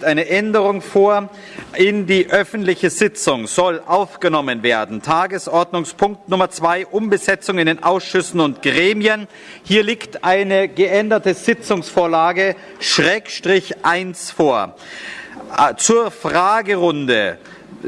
liegt eine Änderung vor. In die öffentliche Sitzung soll aufgenommen werden Tagesordnungspunkt Nummer zwei Umbesetzung in den Ausschüssen und Gremien. Hier liegt eine geänderte Sitzungsvorlage Schrägstrich 1 vor. Äh, zur Fragerunde,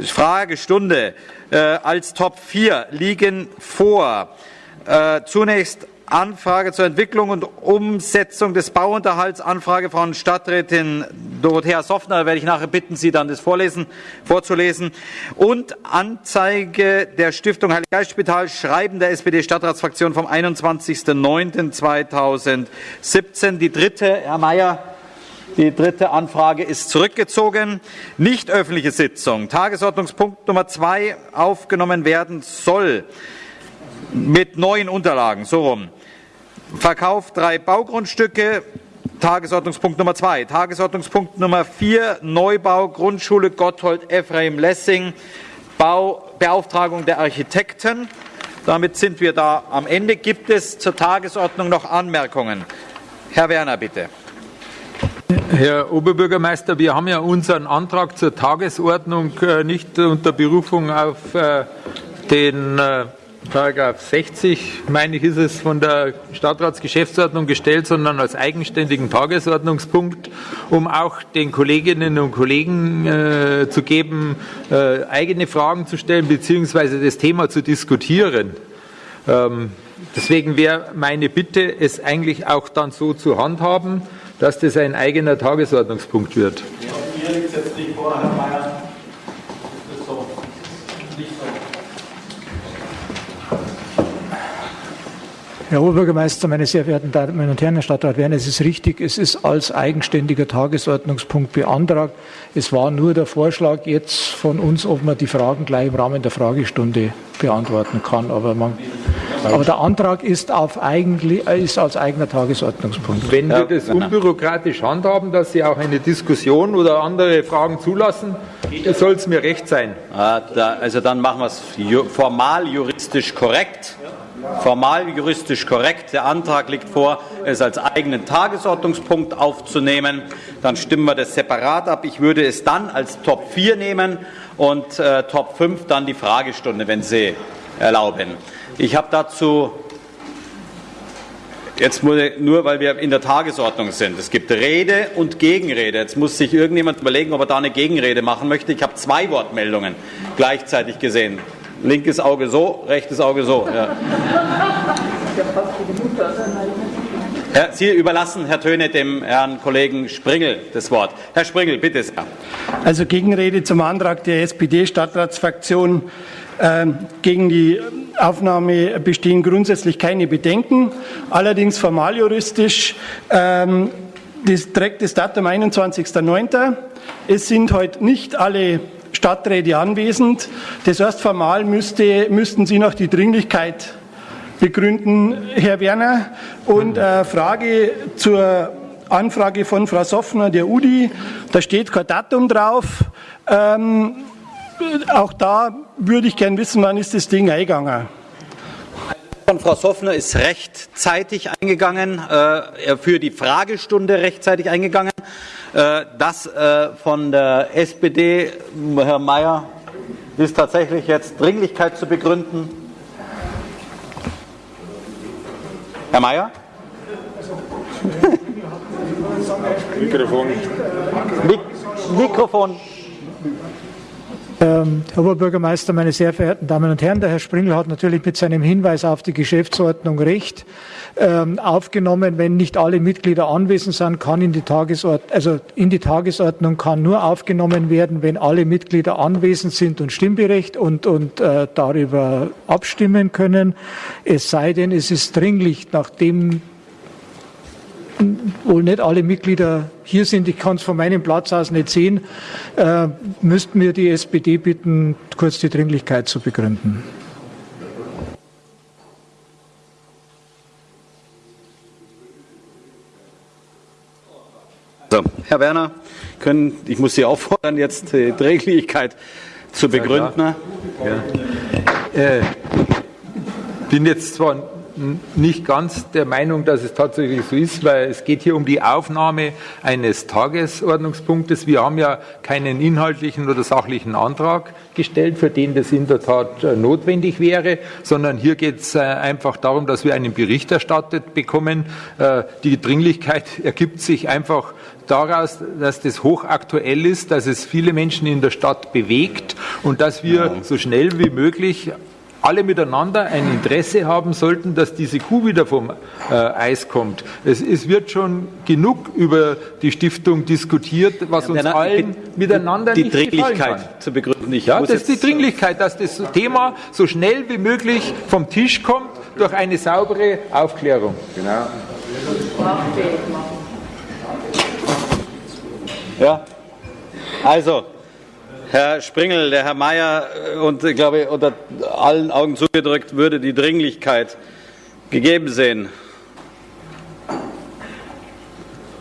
Fragestunde äh, als Top 4 liegen vor. Äh, zunächst Anfrage zur Entwicklung und Umsetzung des Bauunterhalts, Anfrage von Stadträtin Dorothea Soffner, da werde ich nachher bitten, Sie dann das vorlesen, vorzulesen, und Anzeige der Stiftung Heiliggeistspital, Schreiben der SPD-Stadtratsfraktion vom 21.09.2017. Die dritte, Herr Mayer, die dritte Anfrage ist zurückgezogen. Nicht öffentliche Sitzung. Tagesordnungspunkt Nummer zwei aufgenommen werden soll mit neuen Unterlagen. So rum. Verkauf drei Baugrundstücke. Tagesordnungspunkt Nummer zwei. Tagesordnungspunkt Nummer vier. Neubau Grundschule Gotthold Ephraim Lessing. Bau, Beauftragung der Architekten. Damit sind wir da am Ende. Gibt es zur Tagesordnung noch Anmerkungen? Herr Werner, bitte. Herr Oberbürgermeister, wir haben ja unseren Antrag zur Tagesordnung äh, nicht unter Berufung auf äh, den äh, Paragraph 60, meine ich, ist es von der Stadtratsgeschäftsordnung gestellt, sondern als eigenständigen Tagesordnungspunkt, um auch den Kolleginnen und Kollegen äh, zu geben, äh, eigene Fragen zu stellen bzw. das Thema zu diskutieren. Ähm, deswegen wäre meine Bitte, es eigentlich auch dann so zu handhaben, dass das ein eigener Tagesordnungspunkt wird. Ja. Herr Oberbürgermeister, meine sehr verehrten Damen und Herren, Herr Stadtrat Werner, es ist richtig, es ist als eigenständiger Tagesordnungspunkt beantragt. Es war nur der Vorschlag jetzt von uns, ob man die Fragen gleich im Rahmen der Fragestunde beantworten kann. Aber, man, aber der Antrag ist, auf eigentlich, ist als eigener Tagesordnungspunkt. Wenn wir das unbürokratisch handhaben, dass Sie auch eine Diskussion oder andere Fragen zulassen, soll es mir recht sein. Ah, also dann machen wir es formal juristisch korrekt formal juristisch korrekt. Der Antrag liegt vor, es als eigenen Tagesordnungspunkt aufzunehmen. Dann stimmen wir das separat ab. Ich würde es dann als Top 4 nehmen und äh, Top 5 dann die Fragestunde, wenn Sie erlauben. Ich habe dazu Jetzt nur, weil wir in der Tagesordnung sind. Es gibt Rede und Gegenrede. Jetzt muss sich irgendjemand überlegen, ob er da eine Gegenrede machen möchte. Ich habe zwei Wortmeldungen gleichzeitig gesehen. Linkes Auge so, rechtes Auge so. Ja. Herr, Sie überlassen, Herr Töne, dem Herrn Kollegen Springel das Wort. Herr Springel, bitte sehr. Also Gegenrede zum Antrag der SPD-Stadtratsfraktion. Ähm, gegen die Aufnahme bestehen grundsätzlich keine Bedenken. Allerdings formaljuristisch ähm, das trägt das Datum 21.09. Es sind heute nicht alle Stadträte anwesend. Das heißt, formal müsste, müssten Sie noch die Dringlichkeit begründen, Herr Werner. Und äh, Frage zur Anfrage von Frau Soffner, der UDI. Da steht kein Datum drauf. Ähm, auch da würde ich gern wissen, wann ist das Ding eingegangen? Von Frau Soffner ist rechtzeitig eingegangen, äh, für die Fragestunde rechtzeitig eingegangen. Äh, das äh, von der SPD, Herr Mayer, ist tatsächlich jetzt Dringlichkeit zu begründen. Herr Mayer? Mikrofon. Mik Mikrofon. Ähm, Herr Oberbürgermeister, meine sehr verehrten Damen und Herren, der Herr Springl hat natürlich mit seinem Hinweis auf die Geschäftsordnung recht ähm, aufgenommen. Wenn nicht alle Mitglieder anwesend sind, kann in die Tagesordnung, also in die Tagesordnung kann nur aufgenommen werden, wenn alle Mitglieder anwesend sind und Stimmberecht und, und äh, darüber abstimmen können. Es sei denn, es ist dringlich, nachdem wohl nicht alle Mitglieder hier sind, ich kann es von meinem Platz aus nicht sehen, äh, müssten wir die SPD bitten, kurz die Dringlichkeit zu begründen. So, Herr Werner, können, ich muss Sie auffordern, jetzt die Dringlichkeit zu begründen. Ja, ja. Äh, bin jetzt zwar nicht ganz der Meinung, dass es tatsächlich so ist, weil es geht hier um die Aufnahme eines Tagesordnungspunktes. Wir haben ja keinen inhaltlichen oder sachlichen Antrag gestellt, für den das in der Tat äh, notwendig wäre, sondern hier geht es äh, einfach darum, dass wir einen Bericht erstattet bekommen. Äh, die Dringlichkeit ergibt sich einfach daraus, dass das hochaktuell ist, dass es viele Menschen in der Stadt bewegt und dass wir so schnell wie möglich alle miteinander ein Interesse haben sollten, dass diese Kuh wieder vom äh, Eis kommt. Es, es, wird schon genug über die Stiftung diskutiert, was uns ja, allen miteinander die nicht Dringlichkeit zu begründen. Ich ja, das ist die Dringlichkeit, dass das Thema so schnell wie möglich vom Tisch kommt durch eine saubere Aufklärung. Genau. Ja, also Herr Springel, der Herr Mayer äh, und ich glaube unter allen Augen zugedrückt würde die Dringlichkeit gegeben sehen.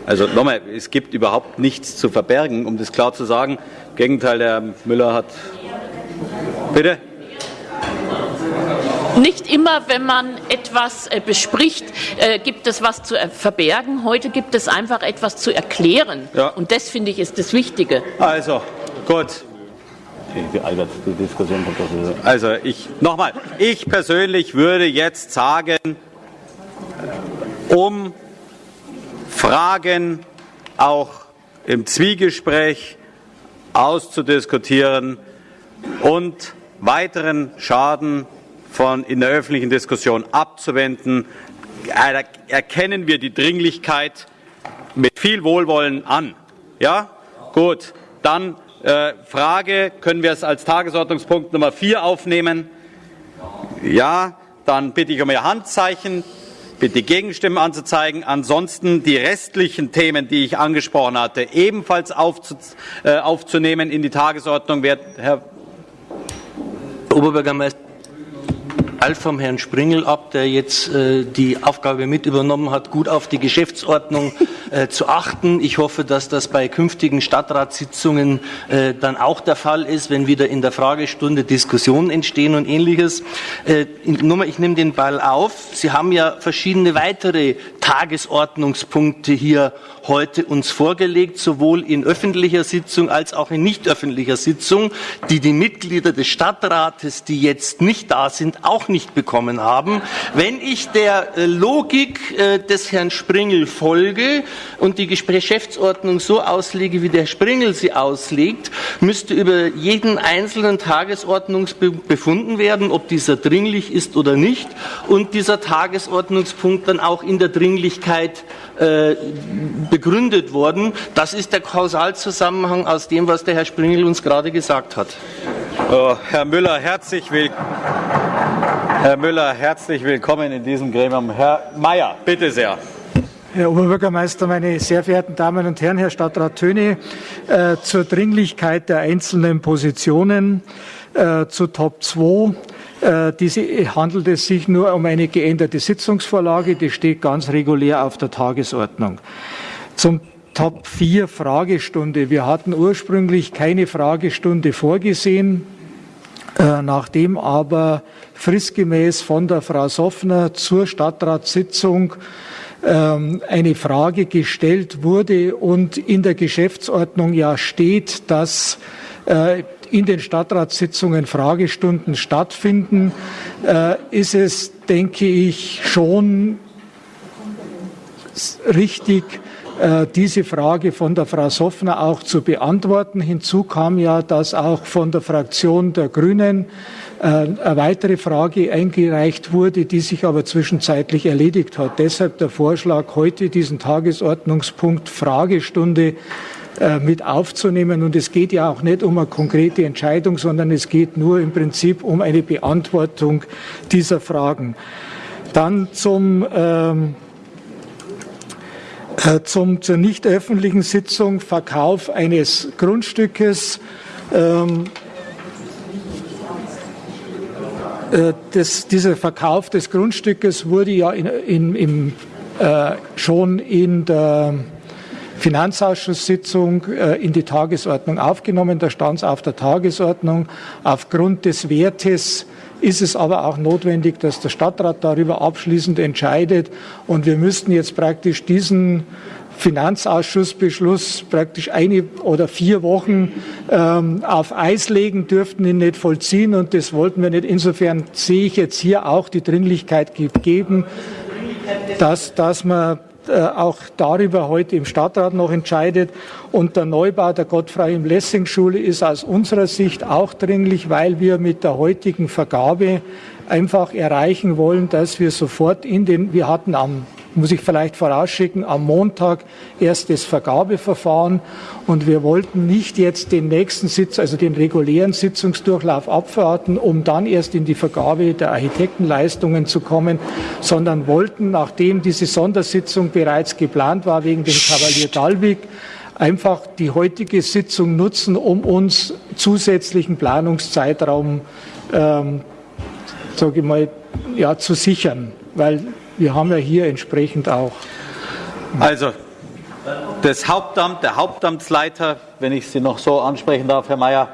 Also nochmal, es gibt überhaupt nichts zu verbergen, um das klar zu sagen. Im Gegenteil, der Herr Müller hat. Bitte? Nicht immer, wenn man etwas äh, bespricht, äh, gibt es was zu verbergen. Heute gibt es einfach etwas zu erklären. Ja. Und das finde ich ist das Wichtige. Also, gut. Also ich nochmal, ich persönlich würde jetzt sagen, um Fragen auch im Zwiegespräch auszudiskutieren und weiteren Schaden von in der öffentlichen Diskussion abzuwenden, erkennen wir die Dringlichkeit mit viel Wohlwollen an. Ja? Gut, dann Frage, können wir es als Tagesordnungspunkt Nummer 4 aufnehmen? Ja, dann bitte ich um Ihr Handzeichen, bitte die Gegenstimmen anzuzeigen. Ansonsten die restlichen Themen, die ich angesprochen hatte, ebenfalls aufzu äh, aufzunehmen in die Tagesordnung. Wer, Herr Oberbürgermeister Ball vom Herrn Springel ab, der jetzt äh, die Aufgabe mit übernommen hat, gut auf die Geschäftsordnung äh, zu achten. Ich hoffe, dass das bei künftigen Stadtratssitzungen äh, dann auch der Fall ist, wenn wieder in der Fragestunde Diskussionen entstehen und ähnliches. Äh, ich nehme den Ball auf. Sie haben ja verschiedene weitere Tagesordnungspunkte hier heute uns vorgelegt, sowohl in öffentlicher Sitzung als auch in nicht öffentlicher Sitzung, die die Mitglieder des Stadtrates, die jetzt nicht da sind, auch nicht bekommen haben. Wenn ich der Logik des Herrn Springel folge und die Geschäftsordnung so auslege, wie der Springel sie auslegt, müsste über jeden einzelnen Tagesordnungspunkt befunden werden, ob dieser dringlich ist oder nicht und dieser Tagesordnungspunkt dann auch in der Dringlichkeit äh, begründet worden. Das ist der Kausalzusammenhang aus dem, was der Herr Springel uns gerade gesagt hat. Oh, Herr Müller, herzlich willkommen. Herr Müller, herzlich willkommen in diesem Gremium. Herr Mayer, bitte sehr. Herr Oberbürgermeister, meine sehr verehrten Damen und Herren, Herr Stadtrat Töne, äh, zur Dringlichkeit der einzelnen Positionen äh, zu Top 2. Äh, diese handelt es sich nur um eine geänderte Sitzungsvorlage, die steht ganz regulär auf der Tagesordnung. Zum Top 4 Fragestunde. Wir hatten ursprünglich keine Fragestunde vorgesehen. Äh, nachdem aber fristgemäß von der Frau Soffner zur Stadtratssitzung eine Frage gestellt wurde und in der Geschäftsordnung ja steht, dass äh, in den Stadtratssitzungen Fragestunden stattfinden, äh, ist es, denke ich, schon richtig, äh, diese Frage von der Frau Soffner auch zu beantworten. Hinzu kam ja, dass auch von der Fraktion der Grünen eine weitere Frage eingereicht wurde, die sich aber zwischenzeitlich erledigt hat. Deshalb der Vorschlag, heute diesen Tagesordnungspunkt Fragestunde äh, mit aufzunehmen. Und es geht ja auch nicht um eine konkrete Entscheidung, sondern es geht nur im Prinzip um eine Beantwortung dieser Fragen. Dann zum ähm, äh, zum, zur nicht öffentlichen Sitzung Verkauf eines Grundstückes. Ähm, äh, das, dieser Verkauf des Grundstückes wurde ja in, in, im, äh, schon in der Finanzausschusssitzung äh, in die Tagesordnung aufgenommen. Da stand es auf der Tagesordnung. Aufgrund des Wertes ist es aber auch notwendig, dass der Stadtrat darüber abschließend entscheidet. Und wir müssten jetzt praktisch diesen Finanzausschussbeschluss praktisch eine oder vier Wochen ähm, auf Eis legen, dürften ihn nicht vollziehen und das wollten wir nicht. Insofern sehe ich jetzt hier auch die Dringlichkeit gegeben, dass, dass man äh, auch darüber heute im Stadtrat noch entscheidet. Und der Neubau der Gottfried-Lessing-Schule ist aus unserer Sicht auch dringlich, weil wir mit der heutigen Vergabe einfach erreichen wollen, dass wir sofort in den, wir hatten am muss ich vielleicht vorausschicken, am Montag erst das Vergabeverfahren. Und wir wollten nicht jetzt den nächsten Sitz, also den regulären Sitzungsdurchlauf abwarten, um dann erst in die Vergabe der Architektenleistungen zu kommen, sondern wollten, nachdem diese Sondersitzung bereits geplant war wegen dem Kavalier Dalwig, einfach die heutige Sitzung nutzen, um uns zusätzlichen Planungszeitraum ähm, sage ich mal, ja, zu sichern, weil wir haben ja hier entsprechend auch. Also, das Hauptamt, der Hauptamtsleiter, wenn ich Sie noch so ansprechen darf, Herr Mayer,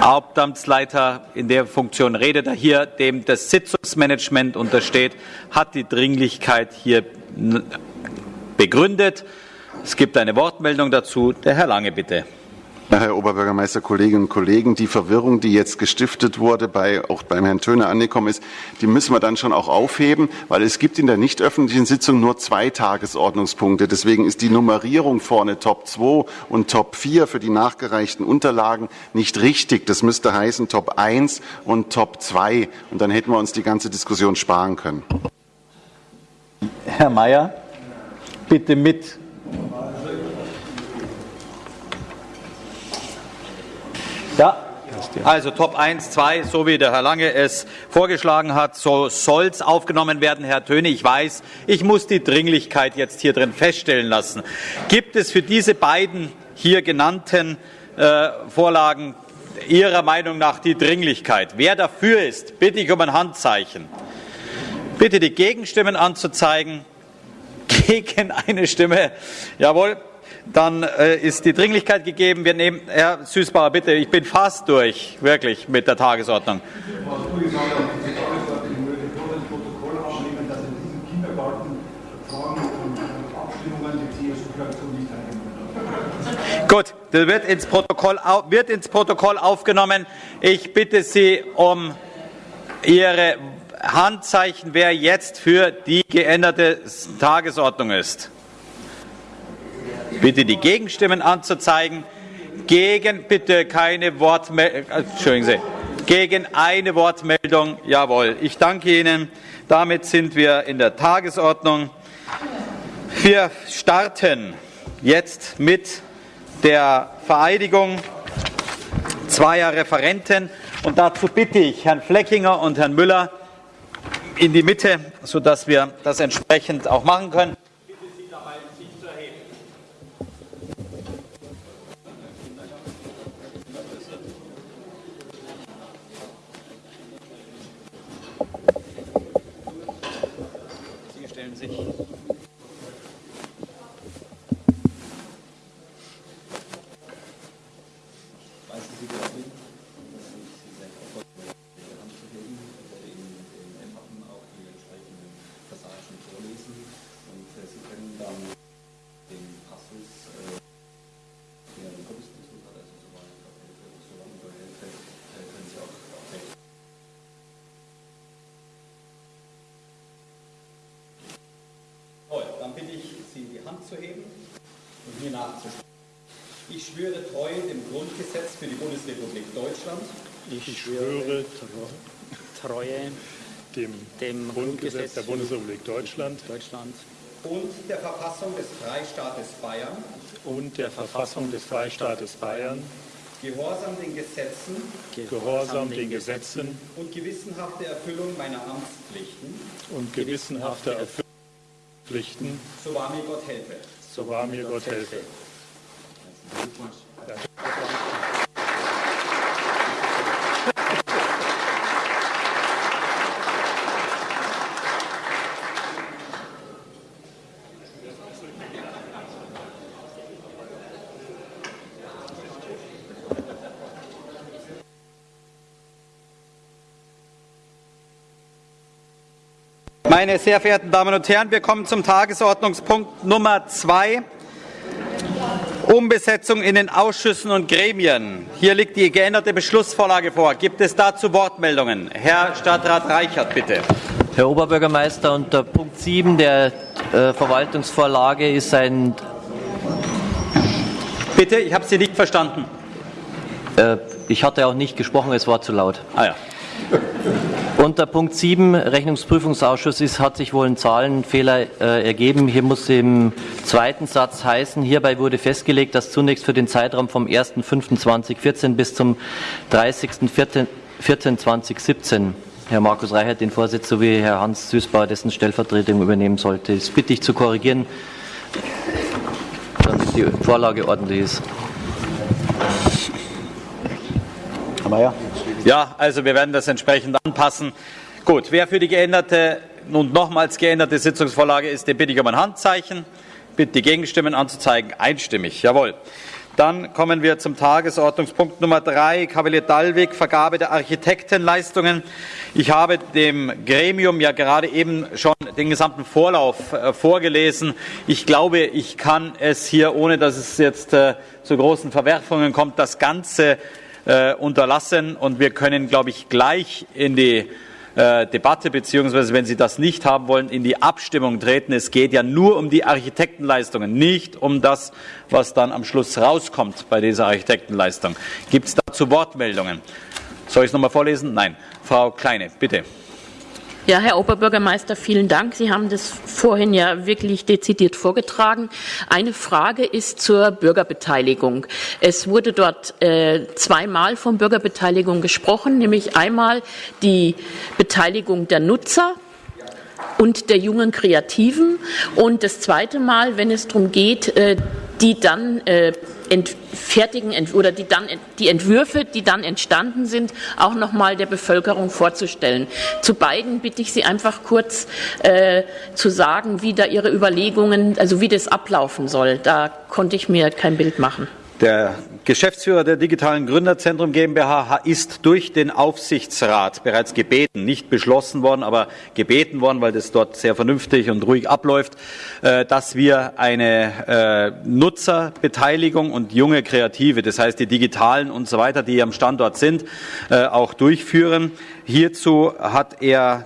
Hauptamtsleiter in der Funktion redet er hier, dem das Sitzungsmanagement untersteht, hat die Dringlichkeit hier begründet. Es gibt eine Wortmeldung dazu. Der Herr Lange, bitte. Herr Oberbürgermeister, Kolleginnen und Kollegen, die Verwirrung, die jetzt gestiftet wurde, bei, auch beim Herrn Töne angekommen ist, die müssen wir dann schon auch aufheben, weil es gibt in der nicht öffentlichen Sitzung nur zwei Tagesordnungspunkte. Deswegen ist die Nummerierung vorne Top 2 und Top 4 für die nachgereichten Unterlagen nicht richtig. Das müsste heißen Top 1 und Top 2. Und dann hätten wir uns die ganze Diskussion sparen können. Herr Mayer, bitte mit Ja, also Top 1, 2, so wie der Herr Lange es vorgeschlagen hat, so soll es aufgenommen werden, Herr Töne. Ich weiß, ich muss die Dringlichkeit jetzt hier drin feststellen lassen. Gibt es für diese beiden hier genannten äh, Vorlagen Ihrer Meinung nach die Dringlichkeit? Wer dafür ist, bitte ich um ein Handzeichen. Bitte die Gegenstimmen anzuzeigen. Gegen eine Stimme. Jawohl, dann äh, ist die Dringlichkeit gegeben. Wir nehmen, Herr Süßbauer, bitte, ich bin fast durch, wirklich, mit der Tagesordnung. Gut, das wird ins, Protokoll, wird ins Protokoll aufgenommen. Ich bitte Sie um Ihre Handzeichen, wer jetzt für die geänderte Tagesordnung ist. Bitte die Gegenstimmen anzuzeigen. Gegen bitte keine Wortmeldung. Äh. Gegen eine Wortmeldung. Jawohl. Ich danke Ihnen. Damit sind wir in der Tagesordnung. Wir starten jetzt mit der Vereidigung zweier Referenten. Und dazu bitte ich Herrn Fleckinger und Herrn Müller in die Mitte, sodass wir das entsprechend auch machen können. Zu heben und mir nachzusprechen. Ich schwöre treu dem Grundgesetz für die Bundesrepublik Deutschland. Ich schwöre Treue dem, dem Grundgesetz der Bundesrepublik Deutschland, Deutschland und der Verfassung des Freistaates Bayern und der Verfassung des Freistaates Bayern Gehorsam den Gesetzen, Gehorsam den Gesetzen und gewissenhafte Erfüllung meiner Amtspflichten und gewissenhafte Erfüllung Pflichten. So wahr mir Gott helfe. So wahr mir Gott helfe. Meine sehr verehrten Damen und Herren, wir kommen zum Tagesordnungspunkt Nummer zwei. Umbesetzung in den Ausschüssen und Gremien. Hier liegt die geänderte Beschlussvorlage vor. Gibt es dazu Wortmeldungen? Herr Stadtrat Reichert, bitte. Herr Oberbürgermeister, unter Punkt 7 der äh, Verwaltungsvorlage ist ein. Bitte, ich habe Sie nicht verstanden. Äh, ich hatte auch nicht gesprochen, es war zu laut. Ah ja. Unter Punkt 7 Rechnungsprüfungsausschuss ist, hat sich wohl ein Zahlenfehler äh, ergeben. Hier muss im zweiten Satz heißen, hierbei wurde festgelegt, dass zunächst für den Zeitraum vom 1.5.2014 bis zum 30.04.2017 Herr Markus Reichert den Vorsitz sowie Herr Hans Süßbauer dessen Stellvertretung übernehmen sollte. Das bitte ich zu korrigieren, damit die Vorlage ordentlich ist. Aber ja. Ja, also wir werden das entsprechend anpassen. Gut, wer für die geänderte und nochmals geänderte Sitzungsvorlage ist, den bitte ich um ein Handzeichen. Bitte die Gegenstimmen anzuzeigen. Einstimmig. Jawohl. Dann kommen wir zum Tagesordnungspunkt Nummer drei, Kavalier Dallwig, Vergabe der Architektenleistungen. Ich habe dem Gremium ja gerade eben schon den gesamten Vorlauf äh, vorgelesen. Ich glaube, ich kann es hier, ohne dass es jetzt äh, zu großen Verwerfungen kommt, das Ganze äh, unterlassen und wir können, glaube ich, gleich in die äh, Debatte beziehungsweise wenn Sie das nicht haben wollen, in die Abstimmung treten. Es geht ja nur um die Architektenleistungen, nicht um das, was dann am Schluss rauskommt bei dieser Architektenleistung. Gibt es dazu Wortmeldungen? Soll ich es nochmal vorlesen? Nein. Frau Kleine, bitte. Ja, Herr Oberbürgermeister, vielen Dank. Sie haben das vorhin ja wirklich dezidiert vorgetragen. Eine Frage ist zur Bürgerbeteiligung. Es wurde dort äh, zweimal von Bürgerbeteiligung gesprochen, nämlich einmal die Beteiligung der Nutzer und der jungen Kreativen und das zweite Mal, wenn es darum geht, äh, die dann äh, fertigen oder die dann die Entwürfe, die dann entstanden sind, auch noch mal der Bevölkerung vorzustellen. Zu beiden bitte ich Sie einfach kurz äh, zu sagen, wie da Ihre Überlegungen, also wie das ablaufen soll. Da konnte ich mir kein Bild machen. Der Geschäftsführer der Digitalen Gründerzentrum GmbH ist durch den Aufsichtsrat bereits gebeten, nicht beschlossen worden, aber gebeten worden, weil das dort sehr vernünftig und ruhig abläuft, äh, dass wir eine äh, Nutzerbeteiligung und junge Kreative, das heißt die Digitalen und so weiter, die am Standort sind, äh, auch durchführen. Hierzu hat er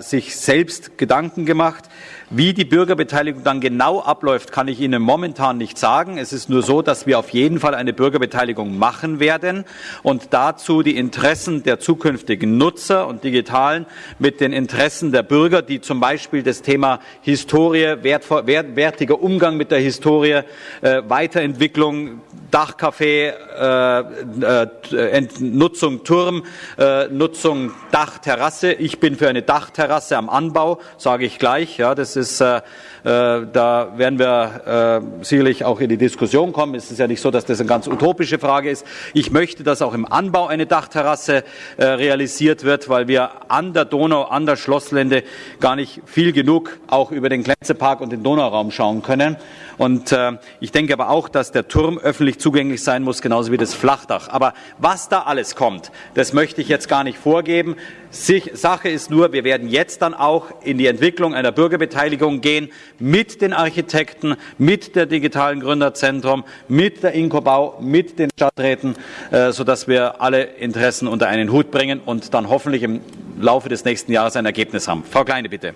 sich selbst Gedanken gemacht. Wie die Bürgerbeteiligung dann genau abläuft, kann ich Ihnen momentan nicht sagen. Es ist nur so, dass wir auf jeden Fall eine Bürgerbeteiligung machen werden und dazu die Interessen der zukünftigen Nutzer und Digitalen mit den Interessen der Bürger, die zum Beispiel das Thema Historie, wertvoll, wertiger Umgang mit der Historie, äh, Weiterentwicklung, Dachcafé, äh, äh, Nutzung Turm, äh, Nutzung Dachterrasse. Ich bin für eine Dachterrasse am Anbau, sage ich gleich. Ja, das ist äh, äh, da werden wir äh, sicherlich auch in die Diskussion kommen. Es ist ja nicht so, dass das eine ganz utopische Frage ist. Ich möchte, dass auch im Anbau eine Dachterrasse äh, realisiert wird, weil wir an der Donau, an der Schlosslände gar nicht viel genug auch über den Glänzepark und den Donauraum schauen können. Und äh, ich denke aber auch, dass der Turm öffentlich zugänglich sein muss, genauso wie das Flachdach. Aber was da alles kommt, das möchte ich jetzt gar nicht vorgeben. Sache ist nur, wir werden jetzt dann auch in die Entwicklung einer Bürgerbeteiligung gehen mit den Architekten, mit der digitalen Gründerzentrum, mit der Inkobau, mit den Stadträten, äh, sodass wir alle Interessen unter einen Hut bringen und dann hoffentlich im Laufe des nächsten Jahres ein Ergebnis haben. Frau Kleine, bitte.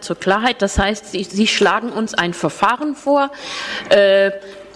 Zur Klarheit, das heißt, Sie, Sie schlagen uns ein Verfahren vor, äh,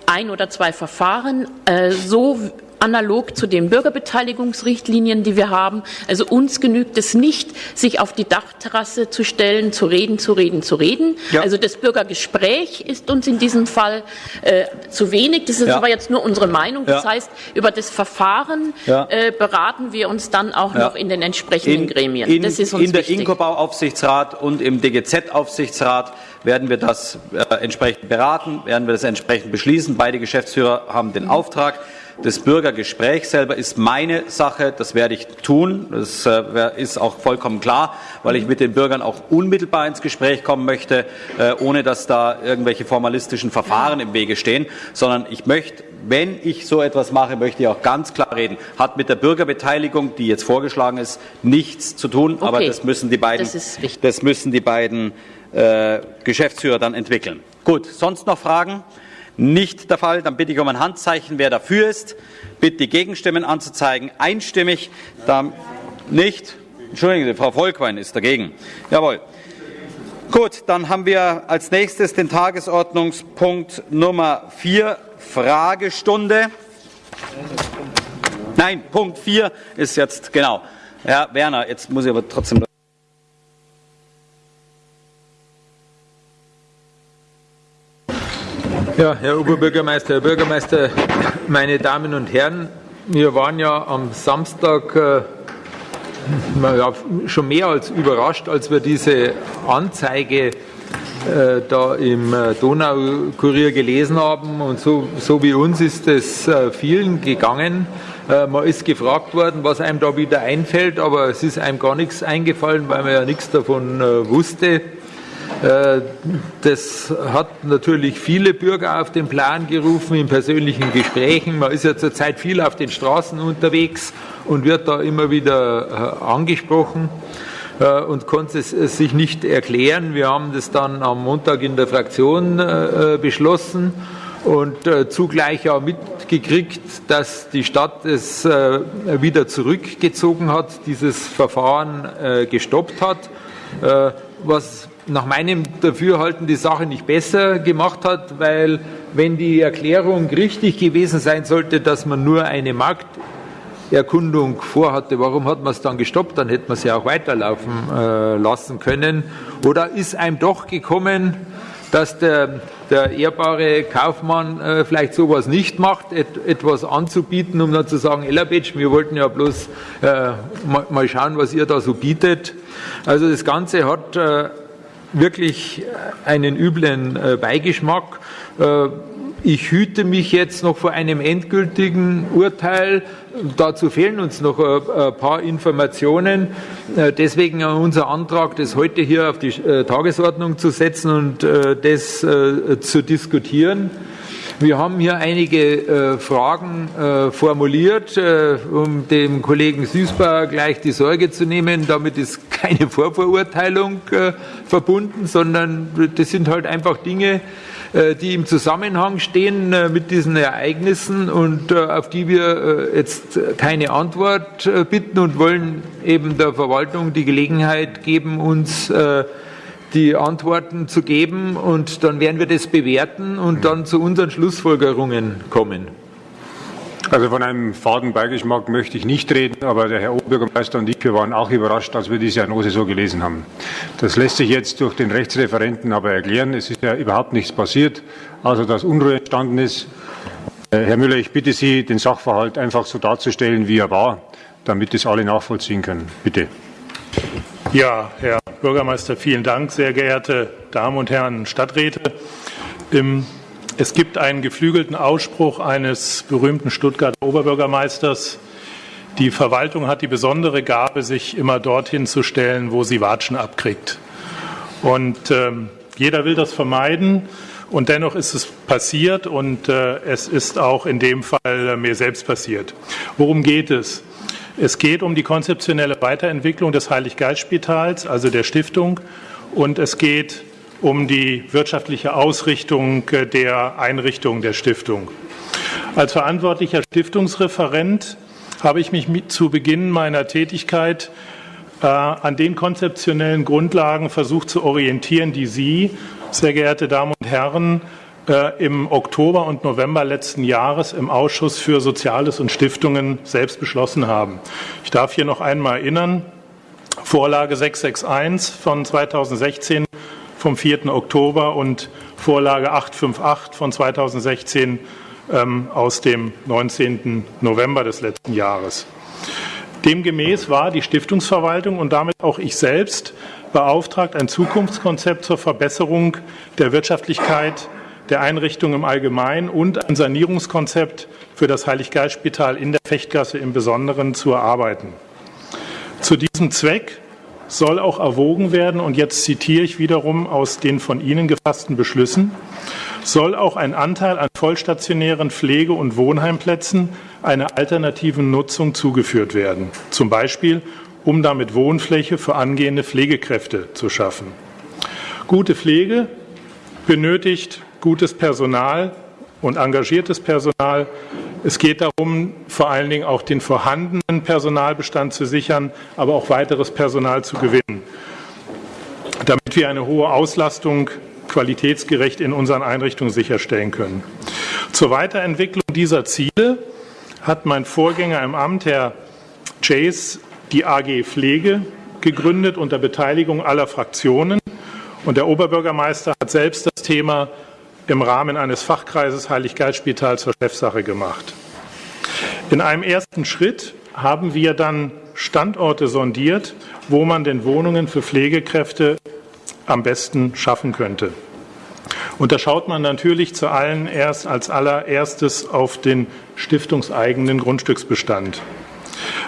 ein oder zwei Verfahren, äh, so analog zu den Bürgerbeteiligungsrichtlinien, die wir haben. Also uns genügt es nicht, sich auf die Dachterrasse zu stellen, zu reden, zu reden, zu reden. Ja. Also das Bürgergespräch ist uns in diesem Fall äh, zu wenig. Das ist ja. aber jetzt nur unsere Meinung. Das ja. heißt, über das Verfahren äh, beraten wir uns dann auch noch in den entsprechenden in, Gremien. In, das ist uns in der Inkobau-Aufsichtsrat und im DGZ-Aufsichtsrat werden wir das äh, entsprechend beraten, werden wir das entsprechend beschließen. Beide Geschäftsführer haben den Auftrag. Das Bürgergespräch selber ist meine Sache, das werde ich tun. Das äh, ist auch vollkommen klar, weil ich mit den Bürgern auch unmittelbar ins Gespräch kommen möchte, äh, ohne dass da irgendwelche formalistischen Verfahren im Wege stehen, sondern ich möchte wenn ich so etwas mache, möchte ich auch ganz klar reden, hat mit der Bürgerbeteiligung, die jetzt vorgeschlagen ist, nichts zu tun. Okay. Aber das müssen die beiden, das, das müssen die beiden äh, Geschäftsführer dann entwickeln. Gut, sonst noch Fragen? Nicht der Fall. Dann bitte ich um ein Handzeichen, wer dafür ist. Bitte die Gegenstimmen anzuzeigen. Einstimmig. Da nicht. Entschuldigen Sie, Frau Volkwein ist dagegen. Jawohl. Gut, dann haben wir als nächstes den Tagesordnungspunkt Nummer 4, Fragestunde. Nein, Punkt 4 ist jetzt, genau. Herr Werner, jetzt muss ich aber trotzdem. Ja, Herr Oberbürgermeister, Herr Bürgermeister, meine Damen und Herren, wir waren ja am Samstag äh, schon mehr als überrascht, als wir diese Anzeige äh, da im äh, Donaukurier gelesen haben. Und so, so wie uns ist es äh, vielen gegangen. Äh, man ist gefragt worden, was einem da wieder einfällt, aber es ist einem gar nichts eingefallen, weil man ja nichts davon äh, wusste. Äh, das hat natürlich viele Bürger auf den Plan gerufen in persönlichen Gesprächen. Man ist ja zurzeit viel auf den Straßen unterwegs und wird da immer wieder äh, angesprochen äh, und konnte es sich nicht erklären. Wir haben das dann am Montag in der Fraktion beschlossen und zugleich auch mitgekriegt, dass die Stadt es wieder zurückgezogen hat, dieses Verfahren gestoppt hat, was nach meinem Dafürhalten die Sache nicht besser gemacht hat, weil wenn die Erklärung richtig gewesen sein sollte, dass man nur eine Markterkundung vorhatte, warum hat man es dann gestoppt? Dann hätte man sie auch weiterlaufen äh, lassen können. Oder ist einem doch gekommen, dass der, der ehrbare Kaufmann äh, vielleicht sowas nicht macht, et, etwas anzubieten, um dann zu sagen, Ellerbatsch, wir wollten ja bloß äh, mal, mal, schauen, was ihr da so bietet. Also das Ganze hat äh, wirklich einen üblen äh, Beigeschmack. Äh, ich hüte mich jetzt noch vor einem endgültigen Urteil. Dazu fehlen uns noch ein paar Informationen. Äh, deswegen unser Antrag, das heute hier auf die Tagesordnung zu setzen und das zu diskutieren. Wir haben hier einige äh, Fragen äh, formuliert, äh, um dem Kollegen Süßbauer gleich die Sorge zu nehmen. Damit ist keine Vorverurteilung verbunden, sondern das sind halt einfach Dinge, die im Zusammenhang stehen mit diesen Ereignissen und auf die wir jetzt keine Antwort bitten und wollen eben der Verwaltung die Gelegenheit geben, uns die Antworten zu geben und dann werden wir das bewerten und dann zu unseren Schlussfolgerungen kommen. Also von einem faden Beigeschmack möchte ich nicht reden, aber der Herr Oberbürgermeister und ich, wir waren auch überrascht, als wir diese Annose so gelesen haben. Das lässt sich jetzt durch den Rechtsreferenten aber erklären. Es ist ja überhaupt nichts passiert, also dass Unruhe entstanden ist. Äh, Herr Müller, ich bitte Sie, den Sachverhalt einfach so darzustellen, wie er war, damit es alle nachvollziehen können. Bitte. Ja, Herr Bürgermeister, vielen Dank. Sehr geehrte Damen und Herren Stadträte. Es gibt einen geflügelten Ausspruch eines berühmten Stuttgarter Oberbürgermeisters. Die Verwaltung hat die besondere Gabe, sich immer dorthin zu stellen, wo sie Watschen abkriegt. Und äh, jeder will das vermeiden. Und dennoch ist es passiert und äh, es ist auch in dem Fall äh, mir selbst passiert. Worum geht es? Es geht um die konzeptionelle Weiterentwicklung des Heiliggeistspitals, also der Stiftung, und es geht um die wirtschaftliche Ausrichtung der Einrichtung der Stiftung. Als verantwortlicher Stiftungsreferent habe ich mich zu Beginn meiner Tätigkeit äh, an den konzeptionellen Grundlagen versucht zu orientieren, die Sie, sehr geehrte Damen und Herren, äh, im Oktober und November letzten Jahres im Ausschuss für Soziales und Stiftungen selbst beschlossen haben. Ich darf hier noch einmal erinnern, Vorlage 661 von 2016 vom 4. Oktober und Vorlage 858 von 2016 ähm, aus dem 19. November des letzten Jahres. Demgemäß war die Stiftungsverwaltung und damit auch ich selbst beauftragt, ein Zukunftskonzept zur Verbesserung der Wirtschaftlichkeit der Einrichtung im Allgemeinen und ein Sanierungskonzept für das Heiliggeistspital in der Fechtgasse im Besonderen zu erarbeiten. Zu diesem Zweck soll auch erwogen werden, und jetzt zitiere ich wiederum aus den von Ihnen gefassten Beschlüssen, soll auch ein Anteil an vollstationären Pflege- und Wohnheimplätzen einer alternativen Nutzung zugeführt werden, zum Beispiel um damit Wohnfläche für angehende Pflegekräfte zu schaffen. Gute Pflege benötigt gutes Personal und engagiertes Personal. Es geht darum, vor allen Dingen auch den vorhandenen Personalbestand zu sichern, aber auch weiteres Personal zu gewinnen, damit wir eine hohe Auslastung qualitätsgerecht in unseren Einrichtungen sicherstellen können. Zur Weiterentwicklung dieser Ziele hat mein Vorgänger im Amt, Herr Chase, die AG Pflege gegründet unter Beteiligung aller Fraktionen. Und der Oberbürgermeister hat selbst das Thema im Rahmen eines Fachkreises Heiliggeistspital zur Chefsache gemacht. In einem ersten Schritt haben wir dann Standorte sondiert, wo man denn Wohnungen für Pflegekräfte am besten schaffen könnte. Und da schaut man natürlich zu allen erst als allererstes auf den stiftungseigenen Grundstücksbestand.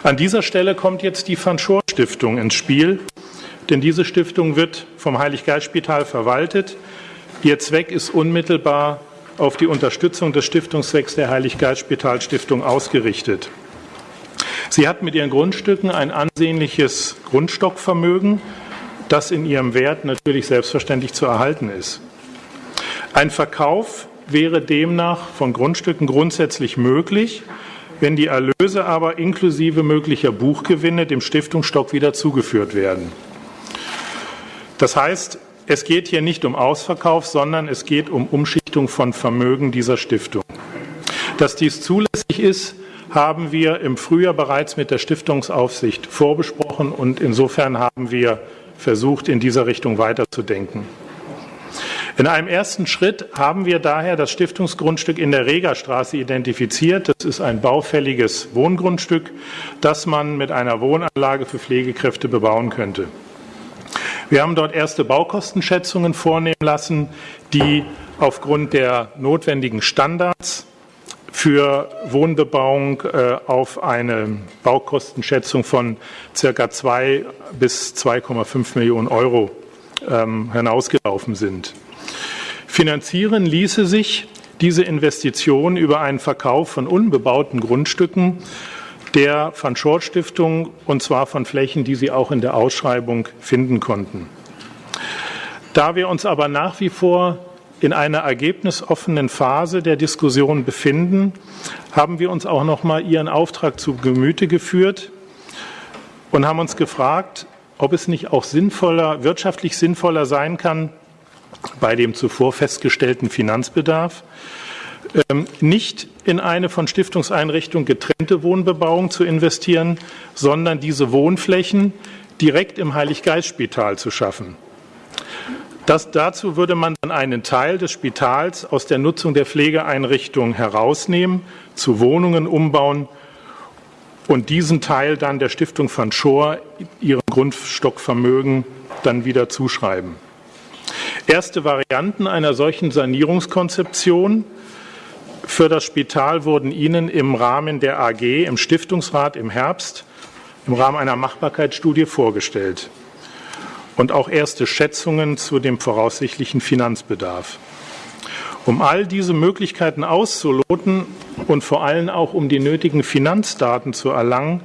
An dieser Stelle kommt jetzt die Van Schor Stiftung ins Spiel, denn diese Stiftung wird vom Heiliggeistspital verwaltet. Ihr Zweck ist unmittelbar auf die Unterstützung des Stiftungszwecks der Heiliggeistspitalstiftung ausgerichtet. Sie hat mit ihren Grundstücken ein ansehnliches Grundstockvermögen, das in ihrem Wert natürlich selbstverständlich zu erhalten ist. Ein Verkauf wäre demnach von Grundstücken grundsätzlich möglich, wenn die Erlöse aber inklusive möglicher Buchgewinne dem Stiftungsstock wieder zugeführt werden. Das heißt, es geht hier nicht um Ausverkauf, sondern es geht um Umschichtung von Vermögen dieser Stiftung. Dass dies zulässig ist, haben wir im Frühjahr bereits mit der Stiftungsaufsicht vorbesprochen und insofern haben wir versucht, in dieser Richtung weiterzudenken. In einem ersten Schritt haben wir daher das Stiftungsgrundstück in der Regerstraße identifiziert. Das ist ein baufälliges Wohngrundstück, das man mit einer Wohnanlage für Pflegekräfte bebauen könnte. Wir haben dort erste Baukostenschätzungen vornehmen lassen, die aufgrund der notwendigen Standards für Wohnbebauung äh, auf eine Baukostenschätzung von circa 2 bis 2,5 Millionen Euro ähm, hinausgelaufen sind. Finanzieren ließe sich diese Investition über einen Verkauf von unbebauten Grundstücken der Van Schort Stiftung und zwar von Flächen, die Sie auch in der Ausschreibung finden konnten. Da wir uns aber nach wie vor in einer ergebnisoffenen Phase der Diskussion befinden, haben wir uns auch noch mal Ihren Auftrag zu Gemüte geführt und haben uns gefragt, ob es nicht auch sinnvoller, wirtschaftlich sinnvoller sein kann, bei dem zuvor festgestellten Finanzbedarf, nicht in eine von Stiftungseinrichtungen getrennte Wohnbebauung zu investieren, sondern diese Wohnflächen direkt im Heiliggeistspital zu schaffen. Das, dazu würde man dann einen Teil des Spitals aus der Nutzung der Pflegeeinrichtung herausnehmen, zu Wohnungen umbauen und diesen Teil dann der Stiftung van Schor ihrem Grundstockvermögen dann wieder zuschreiben. Erste Varianten einer solchen Sanierungskonzeption für das Spital wurden Ihnen im Rahmen der AG im Stiftungsrat im Herbst im Rahmen einer Machbarkeitsstudie vorgestellt und auch erste Schätzungen zu dem voraussichtlichen Finanzbedarf. Um all diese Möglichkeiten auszuloten und vor allem auch um die nötigen Finanzdaten zu erlangen,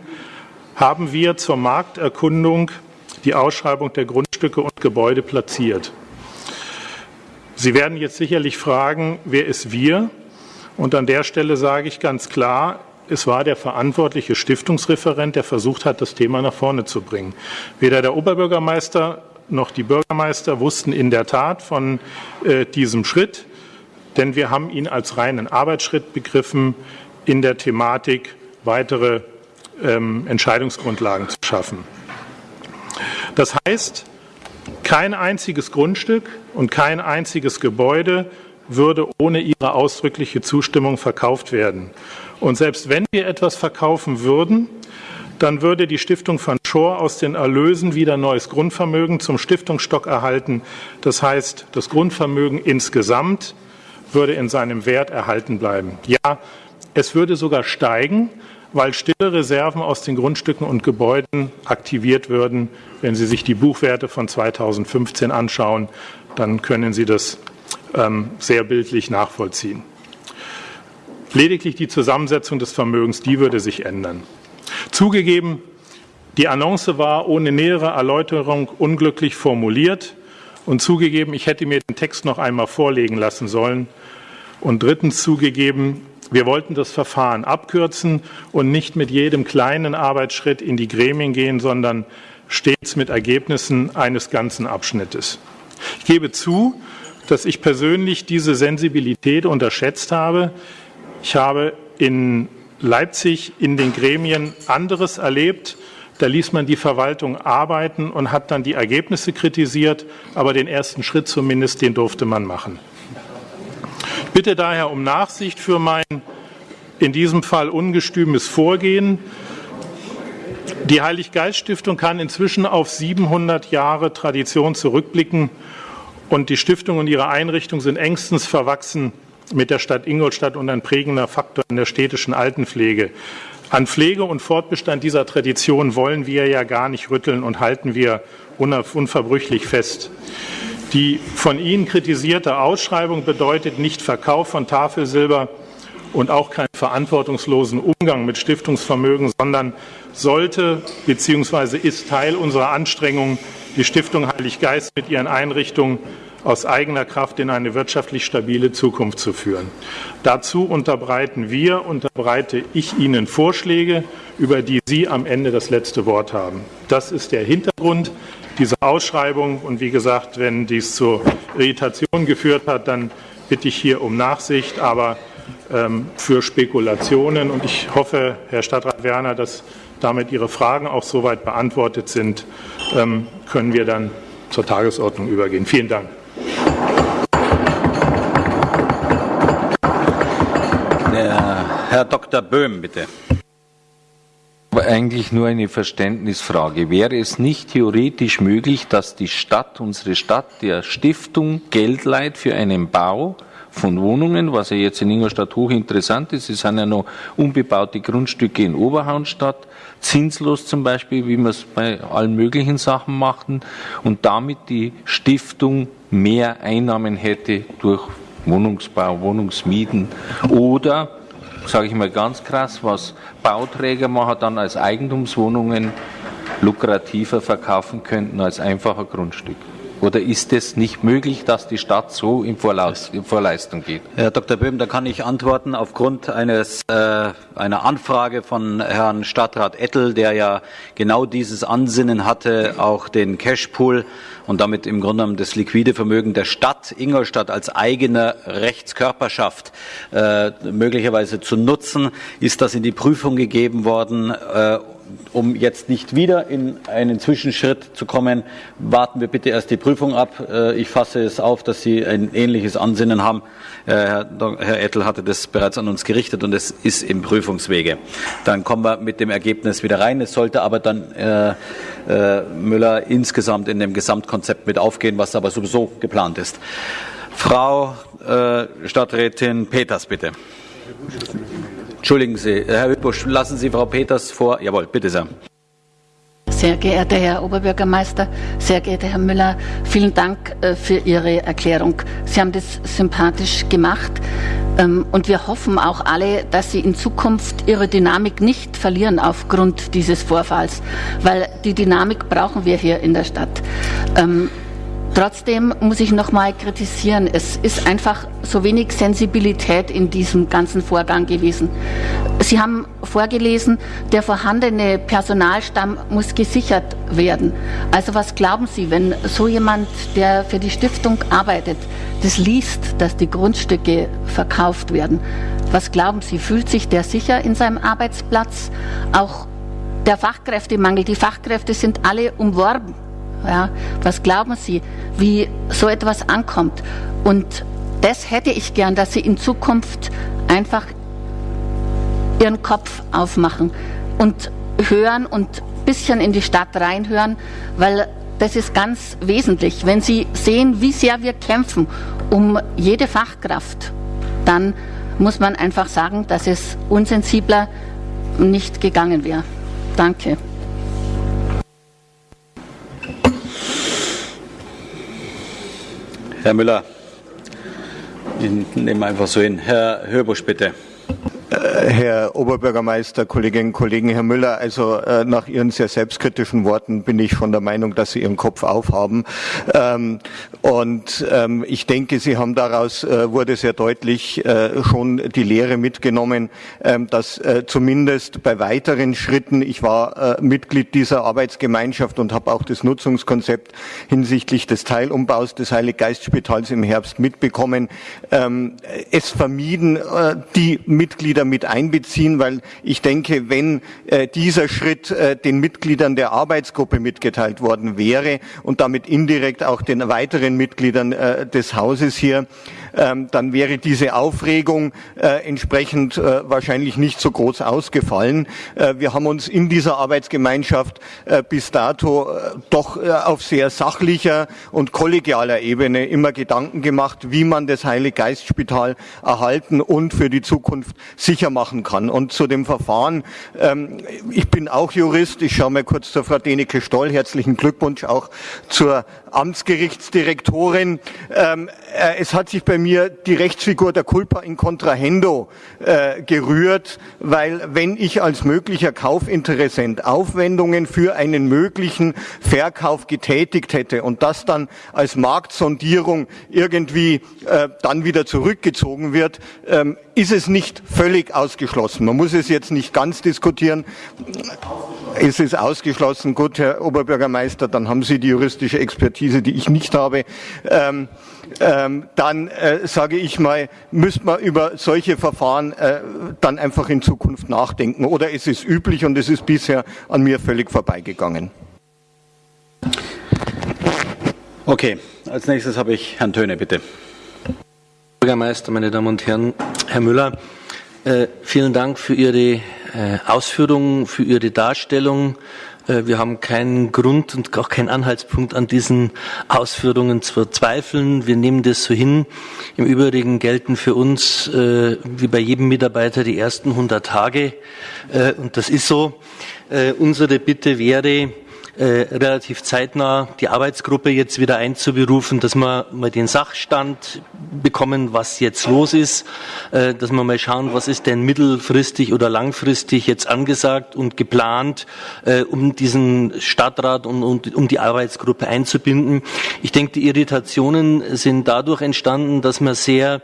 haben wir zur Markterkundung die Ausschreibung der Grundstücke und Gebäude platziert. Sie werden jetzt sicherlich fragen, wer ist wir? Und an der Stelle sage ich ganz klar, es war der verantwortliche Stiftungsreferent, der versucht hat, das Thema nach vorne zu bringen. Weder der Oberbürgermeister noch die Bürgermeister wussten in der Tat von äh, diesem Schritt, denn wir haben ihn als reinen Arbeitsschritt begriffen, in der Thematik weitere ähm, Entscheidungsgrundlagen zu schaffen. Das heißt, kein einziges Grundstück und kein einziges Gebäude würde ohne ihre ausdrückliche Zustimmung verkauft werden. Und selbst wenn wir etwas verkaufen würden, dann würde die Stiftung van Schor aus den Erlösen wieder neues Grundvermögen zum Stiftungsstock erhalten. Das heißt, das Grundvermögen insgesamt würde in seinem Wert erhalten bleiben. Ja, es würde sogar steigen, weil stille Reserven aus den Grundstücken und Gebäuden aktiviert würden. Wenn Sie sich die Buchwerte von 2015 anschauen, dann können Sie das sehr bildlich nachvollziehen. Lediglich die Zusammensetzung des Vermögens, die würde sich ändern. Zugegeben, die Annonce war ohne nähere Erläuterung unglücklich formuliert und zugegeben, ich hätte mir den Text noch einmal vorlegen lassen sollen. Und drittens zugegeben, wir wollten das Verfahren abkürzen und nicht mit jedem kleinen Arbeitsschritt in die Gremien gehen, sondern stets mit Ergebnissen eines ganzen Abschnittes. Ich gebe zu, dass ich persönlich diese Sensibilität unterschätzt habe. Ich habe in Leipzig in den Gremien anderes erlebt. Da ließ man die Verwaltung arbeiten und hat dann die Ergebnisse kritisiert, aber den ersten Schritt zumindest, den durfte man machen. Ich bitte daher um Nachsicht für mein in diesem Fall ungestümes Vorgehen. Die Heilig-Geist-Stiftung kann inzwischen auf 700 Jahre Tradition zurückblicken und die Stiftung und ihre Einrichtung sind engstens verwachsen mit der Stadt Ingolstadt und ein prägender Faktor in der städtischen Altenpflege. An Pflege und Fortbestand dieser Tradition wollen wir ja gar nicht rütteln und halten wir unverbrüchlich fest. Die von Ihnen kritisierte Ausschreibung bedeutet nicht Verkauf von Tafelsilber und auch keinen verantwortungslosen Umgang mit Stiftungsvermögen, sondern sollte bzw. ist Teil unserer Anstrengungen, die Stiftung Heilig Geist mit ihren Einrichtungen aus eigener Kraft in eine wirtschaftlich stabile Zukunft zu führen. Dazu unterbreiten wir, unterbreite ich Ihnen Vorschläge, über die Sie am Ende das letzte Wort haben. Das ist der Hintergrund dieser Ausschreibung. Und wie gesagt, wenn dies zur Irritation geführt hat, dann bitte ich hier um Nachsicht, aber ähm, für Spekulationen. Und ich hoffe, Herr Stadtrat Werner, dass damit Ihre Fragen auch soweit beantwortet sind, ähm, können wir dann zur Tagesordnung übergehen. Vielen Dank. Der Herr Dr. Böhm, bitte. Eigentlich nur eine Verständnisfrage. Wäre es nicht theoretisch möglich, dass die Stadt, unsere Stadt, der Stiftung Geld leiht für einen Bau von Wohnungen, was ja jetzt in Ingolstadt hochinteressant ist? Es sind ja noch unbebaute Grundstücke in Oberhaunstadt, zinslos zum Beispiel, wie wir es bei allen möglichen Sachen machten, und damit die Stiftung mehr Einnahmen hätte durch Wohnungsbau, Wohnungsmieten oder, sage ich mal ganz krass, was Bauträger machen dann als Eigentumswohnungen lukrativer verkaufen könnten als einfacher Grundstück. Oder ist es nicht möglich, dass die Stadt so in, Vorlaus, in Vorleistung geht? Herr Dr. Böhm, da kann ich antworten aufgrund eines, äh, einer Anfrage von Herrn Stadtrat Ettel, der ja genau dieses Ansinnen hatte, auch den Cashpool und damit im Grunde genommen das liquide Vermögen der Stadt Ingolstadt als eigene Rechtskörperschaft äh, möglicherweise zu nutzen, ist das in die Prüfung gegeben worden. Äh, um jetzt nicht wieder in einen Zwischenschritt zu kommen, warten wir bitte erst die Prüfung ab. Äh, ich fasse es auf, dass Sie ein ähnliches Ansinnen haben. Äh, Herr Ettel hatte das bereits an uns gerichtet und es ist im Prüfungswege. Dann kommen wir mit dem Ergebnis wieder rein. Es sollte aber dann äh, Müller insgesamt in dem Gesamtkonzept mit aufgehen, was aber sowieso geplant ist. Frau Stadträtin Peters, bitte. Entschuldigen Sie, Herr Hüttbusch, lassen Sie Frau Peters vor. Jawohl, bitte sehr. Sehr geehrter Herr Oberbürgermeister, sehr geehrter Herr Müller, vielen Dank äh, für Ihre Erklärung. Sie haben das sympathisch gemacht ähm, und wir hoffen auch alle, dass Sie in Zukunft Ihre Dynamik nicht verlieren aufgrund dieses Vorfalls, weil die Dynamik brauchen wir hier in der Stadt. Trotzdem muss ich noch mal kritisieren, es ist einfach so wenig Sensibilität in diesem ganzen Vorgang gewesen. Sie haben vorgelesen, der vorhandene Personalstamm muss gesichert werden. Also was glauben Sie, wenn so jemand, der für die Stiftung arbeitet, das liest, dass die Grundstücke verkauft werden? Was glauben Sie, fühlt sich der sicher in seinem Arbeitsplatz? Auch der Fachkräftemangel, die Fachkräfte sind alle umworben ja, was glauben Sie, wie so etwas ankommt? Und das hätte ich gern, dass Sie in Zukunft einfach Ihren Kopf aufmachen und hören und ein bisschen in die Stadt reinhören, weil das ist ganz wesentlich. Wenn Sie sehen, wie sehr wir kämpfen um jede Fachkraft, dann muss man einfach sagen, dass es unsensibler nicht gegangen wäre. Danke. Herr Müller, ich nehme einfach so hin. Herr Hörbusch, bitte. Herr Oberbürgermeister, Kolleginnen und Kollegen, Herr Müller, also äh, nach Ihren sehr selbstkritischen Worten bin ich von der Meinung, dass Sie Ihren Kopf aufhaben. Ähm, und ähm, ich denke, Sie haben daraus, äh, wurde sehr deutlich, äh, schon die Lehre mitgenommen, ähm, dass äh, zumindest bei weiteren Schritten, ich war äh, Mitglied dieser Arbeitsgemeinschaft und habe auch das Nutzungskonzept hinsichtlich des Teilumbaus des Heiliggeistspitals im Herbst mitbekommen, ähm, es vermieden, äh, die Mitglieder mit einbeziehen, weil ich denke, wenn äh, dieser Schritt äh, den Mitgliedern der Arbeitsgruppe mitgeteilt worden wäre und damit indirekt auch den weiteren Mitgliedern äh, des Hauses hier, dann wäre diese Aufregung äh, entsprechend äh, wahrscheinlich nicht so groß ausgefallen. Äh, wir haben uns in dieser Arbeitsgemeinschaft äh, bis dato äh, doch äh, auf sehr sachlicher und kollegialer Ebene immer Gedanken gemacht, wie man das Heilig-Geist-Spital erhalten und für die Zukunft sicher machen kann. Und zu dem Verfahren, ähm, ich bin auch Jurist, ich schaue mal kurz zur Frau Deneke Stoll, herzlichen Glückwunsch auch zur Amtsgerichtsdirektorin. Ähm, äh, es hat sich bei mir die Rechtsfigur der Culpa in Contrahendo äh, gerührt, weil wenn ich als möglicher Kaufinteressent Aufwendungen für einen möglichen Verkauf getätigt hätte und das dann als Marktsondierung irgendwie äh, dann wieder zurückgezogen wird, ähm, ist es nicht völlig ausgeschlossen. Man muss es jetzt nicht ganz diskutieren. Es ist ausgeschlossen. Gut, Herr Oberbürgermeister, dann haben Sie die juristische Expertise, die ich nicht habe. Ähm, ähm, dann äh, sage ich mal, müsste man über solche Verfahren äh, dann einfach in Zukunft nachdenken. Oder es ist üblich und es ist bisher an mir völlig vorbeigegangen. Okay, als nächstes habe ich Herrn Töne, bitte. Bürgermeister, meine Damen und Herren, Herr Müller, äh, vielen Dank für Ihre äh, Ausführungen, für Ihre Darstellung. Äh, wir haben keinen Grund und auch keinen Anhaltspunkt an diesen Ausführungen zu zweifeln. Wir nehmen das so hin. Im Übrigen gelten für uns, wie bei jedem Mitarbeiter, die ersten 100 Tage. Und das ist so. Unsere Bitte wäre, relativ zeitnah die Arbeitsgruppe jetzt wieder einzuberufen, dass wir mal den Sachstand bekommen, was jetzt los ist, äh, dass wir mal schauen, was ist denn mittelfristig oder langfristig jetzt angesagt und geplant, äh, um diesen Stadtrat und, und um die Arbeitsgruppe einzubinden. Ich denke, die Irritationen sind dadurch entstanden, dass man sehr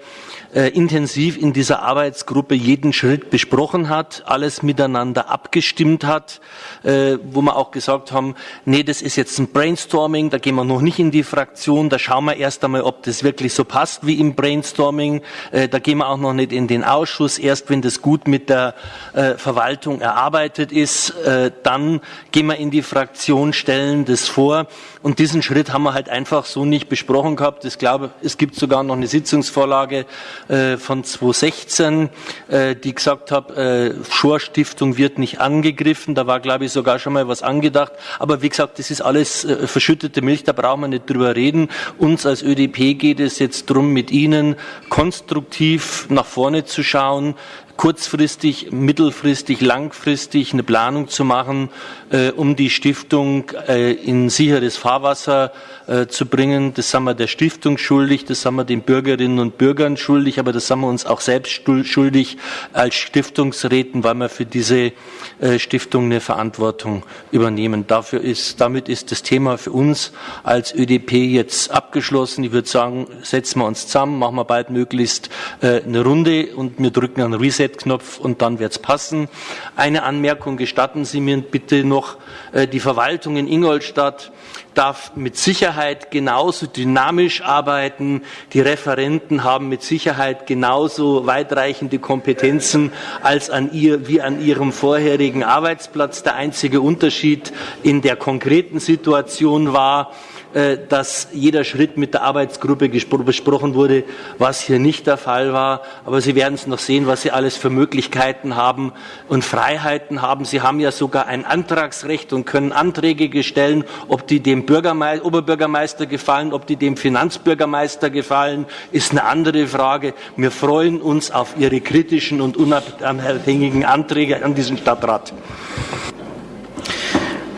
äh, intensiv in dieser Arbeitsgruppe jeden Schritt besprochen hat, alles miteinander abgestimmt hat, äh, wo wir auch gesagt haben, nee, das ist jetzt ein Brainstorming, da gehen wir noch nicht in die Fraktion, da schauen wir erst einmal, ob das wirklich so passt wie im Brainstorming, äh, da gehen wir auch noch nicht in den Ausschuss, erst wenn das gut mit der äh, Verwaltung erarbeitet ist, äh, dann gehen wir in die Fraktion, stellen das vor und diesen Schritt haben wir halt einfach so nicht besprochen gehabt. Ich glaube, es gibt sogar noch eine Sitzungsvorlage äh, von 2016, äh, die gesagt hat, äh, Schor Stiftung wird nicht angegriffen. Da war, glaube ich, sogar schon mal was angedacht. Aber wie gesagt, das ist alles äh, verschüttete Milch, da brauchen wir nicht drüber reden. Uns als ÖDP geht es jetzt darum, mit Ihnen konstruktiv nach vorne zu schauen, kurzfristig, mittelfristig, langfristig eine Planung zu machen, äh, um die Stiftung äh, in sicheres Fahrwasser äh, zu bringen. Das sind wir der Stiftung schuldig, das sind wir den Bürgerinnen und Bürgern schuldig, aber das sind wir uns auch selbst schuldig als Stiftungsräten, weil wir für diese äh, Stiftung eine Verantwortung übernehmen. Dafür ist, damit ist das Thema für uns als ÖDP jetzt abgeschlossen. Ich würde sagen, setzen wir uns zusammen, machen wir bald möglichst äh, eine Runde und wir drücken einen Reset-Knopf und dann wird es passen. Eine Anmerkung gestatten Sie mir bitte noch. Äh, die Verwaltung in Ingolstadt darf mit Sicherheit genauso dynamisch arbeiten. Die Referenten haben mit Sicherheit genauso weitreichende Kompetenzen als an ihr, wie an ihrem vorherigen Arbeitsplatz. Der einzige Unterschied in der konkreten Situation war, dass jeder Schritt mit der Arbeitsgruppe besprochen wurde, was hier nicht der Fall war. Aber Sie werden es noch sehen, was Sie alles für Möglichkeiten haben und Freiheiten haben. Sie haben ja sogar ein Antragsrecht und können Anträge stellen, ob die dem Bürgermeister, Oberbürgermeister gefallen, ob die dem Finanzbürgermeister gefallen, ist eine andere Frage. Wir freuen uns auf Ihre kritischen und unabhängigen Anträge an diesen Stadtrat.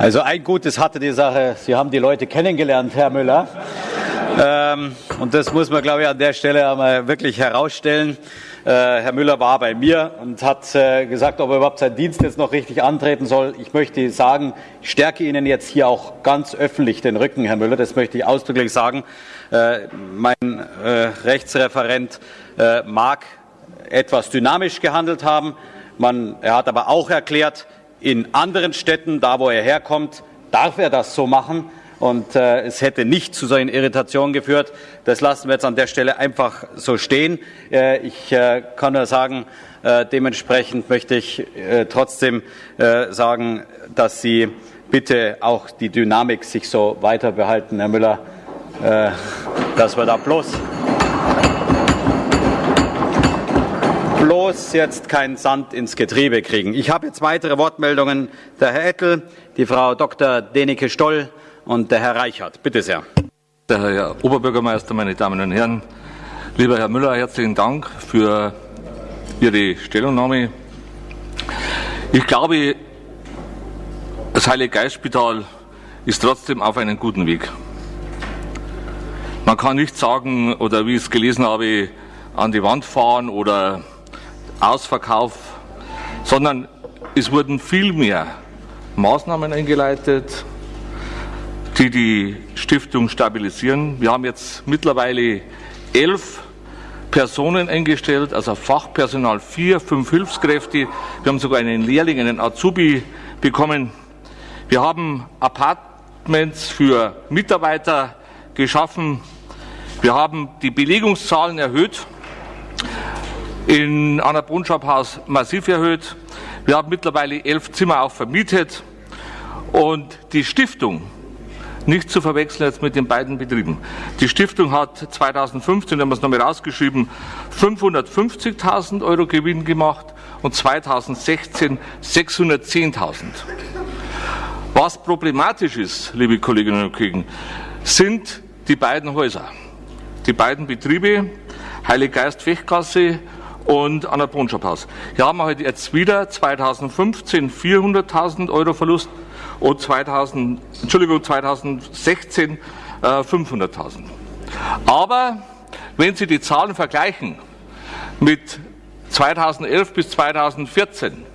Also ein Gutes hatte die Sache, Sie haben die Leute kennengelernt, Herr Müller. Ähm, und das muss man, glaube ich, an der Stelle einmal wirklich herausstellen. Äh, Herr Müller war bei mir und hat äh, gesagt, ob er überhaupt seinen Dienst jetzt noch richtig antreten soll. Ich möchte sagen, ich stärke Ihnen jetzt hier auch ganz öffentlich den Rücken, Herr Müller. Das möchte ich ausdrücklich sagen. Äh, mein äh, Rechtsreferent äh, mag etwas dynamisch gehandelt haben. Man, er hat aber auch erklärt, in anderen Städten, da wo er herkommt, darf er das so machen. Und äh, es hätte nicht zu solchen Irritationen geführt. Das lassen wir jetzt an der Stelle einfach so stehen. Äh, ich äh, kann nur sagen, äh, dementsprechend möchte ich äh, trotzdem äh, sagen, dass Sie bitte auch die Dynamik sich so weiter behalten, Herr Müller, dass wir da bloß bloß jetzt keinen Sand ins Getriebe kriegen. Ich habe jetzt weitere Wortmeldungen. Der Herr Ettel, die Frau Dr. Denike Stoll und der Herr Reichert. Bitte sehr. Der Herr Oberbürgermeister, meine Damen und Herren, lieber Herr Müller, herzlichen Dank für Ihre Stellungnahme. Ich glaube, das Heilige Geistspital ist trotzdem auf einem guten Weg. Man kann nicht sagen, oder wie ich es gelesen habe, an die Wand fahren oder Ausverkauf, sondern es wurden viel mehr Maßnahmen eingeleitet, die die Stiftung stabilisieren. Wir haben jetzt mittlerweile elf Personen eingestellt, also Fachpersonal vier, fünf Hilfskräfte. Wir haben sogar einen Lehrling, einen Azubi bekommen. Wir haben Apartments für Mitarbeiter geschaffen. Wir haben die Belegungszahlen erhöht in Anna Brunschab-Haus massiv erhöht. Wir haben mittlerweile elf Zimmer auch vermietet und die Stiftung, nicht zu verwechseln jetzt mit den beiden Betrieben. Die Stiftung hat 2015, haben wir es nochmal rausgeschrieben, 550.000 Euro Gewinn gemacht und 2016 610.000. Was problematisch ist, liebe Kolleginnen und Kollegen, sind die beiden Häuser, die beiden Betriebe, Heilige Geist Fechtgasse und an der Brunschabhaus. Hier haben wir heute jetzt wieder 2015 400.000 Euro Verlust und 2000, Entschuldigung, 2016 äh, 500.000. Aber wenn Sie die Zahlen vergleichen mit 2011 bis 2014,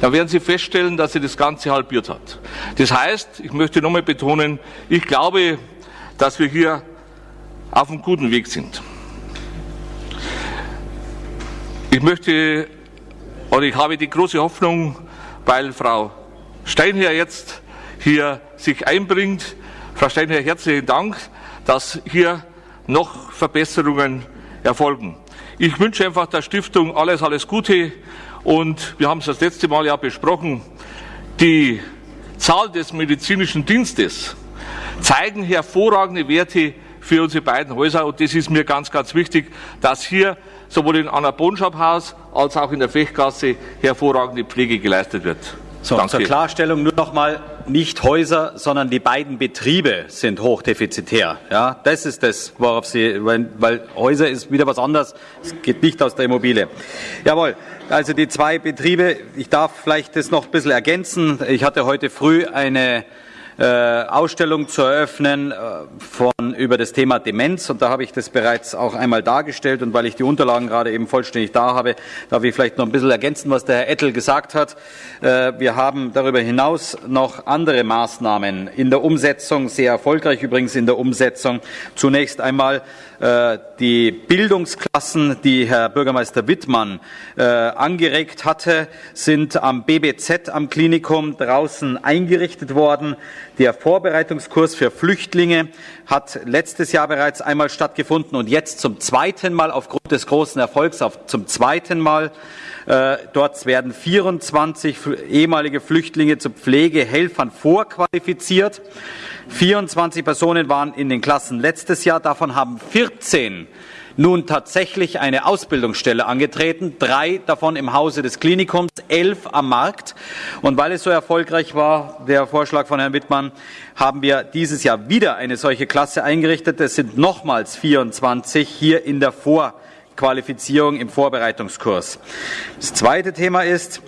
dann werden Sie feststellen, dass sie das Ganze halbiert hat. Das heißt, ich möchte nochmal betonen, ich glaube, dass wir hier auf einem guten Weg sind. Ich möchte oder ich habe die große Hoffnung, weil Frau Steinherr jetzt hier sich einbringt. Frau Steinherr, herzlichen Dank, dass hier noch Verbesserungen erfolgen. Ich wünsche einfach der Stiftung alles, alles Gute und wir haben es das letzte Mal ja besprochen. Die Zahl des medizinischen Dienstes zeigen hervorragende Werte für unsere beiden Häuser und das ist mir ganz, ganz wichtig, dass hier sowohl in Anna Bonschab-Haus als auch in der Fechtgasse hervorragende Pflege geleistet wird. So, Danke. zur Klarstellung nur noch mal, nicht Häuser, sondern die beiden Betriebe sind hochdefizitär. Ja, das ist das, worauf Sie, weil, weil Häuser ist wieder was anderes. Es geht nicht aus der Immobilie. Jawohl. Also die zwei Betriebe, ich darf vielleicht das noch ein bisschen ergänzen. Ich hatte heute früh eine äh, Ausstellung zu eröffnen äh, von, über das Thema Demenz. Und da habe ich das bereits auch einmal dargestellt. Und weil ich die Unterlagen gerade eben vollständig da habe, darf ich vielleicht noch ein bisschen ergänzen, was der Herr Ettel gesagt hat. Äh, wir haben darüber hinaus noch andere Maßnahmen in der Umsetzung, sehr erfolgreich übrigens in der Umsetzung. Zunächst einmal äh, die Bildungsklassen, die Herr Bürgermeister Wittmann angeregt hatte, sind am BBZ am Klinikum draußen eingerichtet worden. Der Vorbereitungskurs für Flüchtlinge hat letztes Jahr bereits einmal stattgefunden und jetzt zum zweiten Mal aufgrund des großen Erfolgs auf, zum zweiten Mal. Äh, dort werden 24 ehemalige Flüchtlinge zu Pflegehelfern vorqualifiziert. 24 Personen waren in den Klassen letztes Jahr, davon haben 14 nun tatsächlich eine Ausbildungsstelle angetreten, drei davon im Hause des Klinikums, elf am Markt. Und weil es so erfolgreich war, der Vorschlag von Herrn Wittmann, haben wir dieses Jahr wieder eine solche Klasse eingerichtet. Es sind nochmals 24 hier in der Vorqualifizierung im Vorbereitungskurs. Das zweite Thema ist,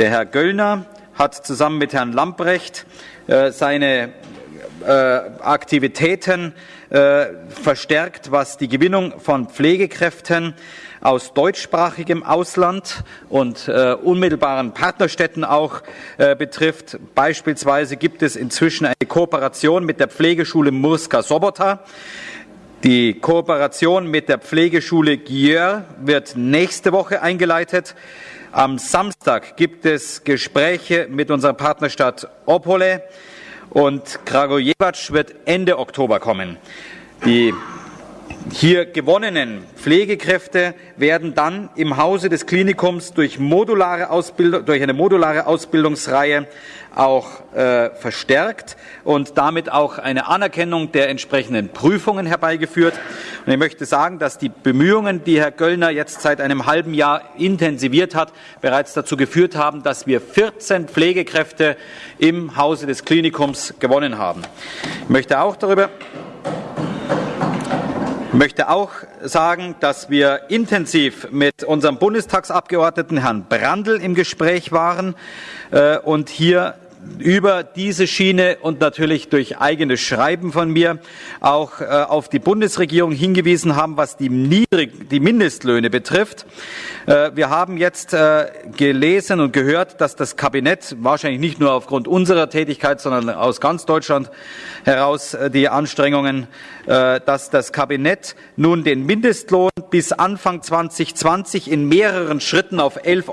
der Herr Göllner hat zusammen mit Herrn Lamprecht äh, seine äh, Aktivitäten äh, verstärkt, was die Gewinnung von Pflegekräften aus deutschsprachigem Ausland und äh, unmittelbaren Partnerstädten auch äh, betrifft. Beispielsweise gibt es inzwischen eine Kooperation mit der Pflegeschule Murska Sobota. Die Kooperation mit der Pflegeschule Gier wird nächste Woche eingeleitet. Am Samstag gibt es Gespräche mit unserer Partnerstadt Opole und Kragujevac wird Ende Oktober kommen. Die hier gewonnenen Pflegekräfte werden dann im Hause des Klinikums durch, modulare Ausbildung, durch eine modulare Ausbildungsreihe auch äh, verstärkt und damit auch eine Anerkennung der entsprechenden Prüfungen herbeigeführt. Und ich möchte sagen, dass die Bemühungen, die Herr Göllner jetzt seit einem halben Jahr intensiviert hat, bereits dazu geführt haben, dass wir 14 Pflegekräfte im Hause des Klinikums gewonnen haben. Ich möchte auch darüber ich möchte auch sagen, dass wir intensiv mit unserem Bundestagsabgeordneten Herrn Brandl im Gespräch waren äh, und hier über diese Schiene und natürlich durch eigenes Schreiben von mir auch äh, auf die Bundesregierung hingewiesen haben, was die, niedrig, die Mindestlöhne betrifft. Äh, wir haben jetzt äh, gelesen und gehört, dass das Kabinett wahrscheinlich nicht nur aufgrund unserer Tätigkeit, sondern aus ganz Deutschland heraus äh, die Anstrengungen, äh, dass das Kabinett nun den Mindestlohn bis Anfang 2020 in mehreren Schritten auf 11,35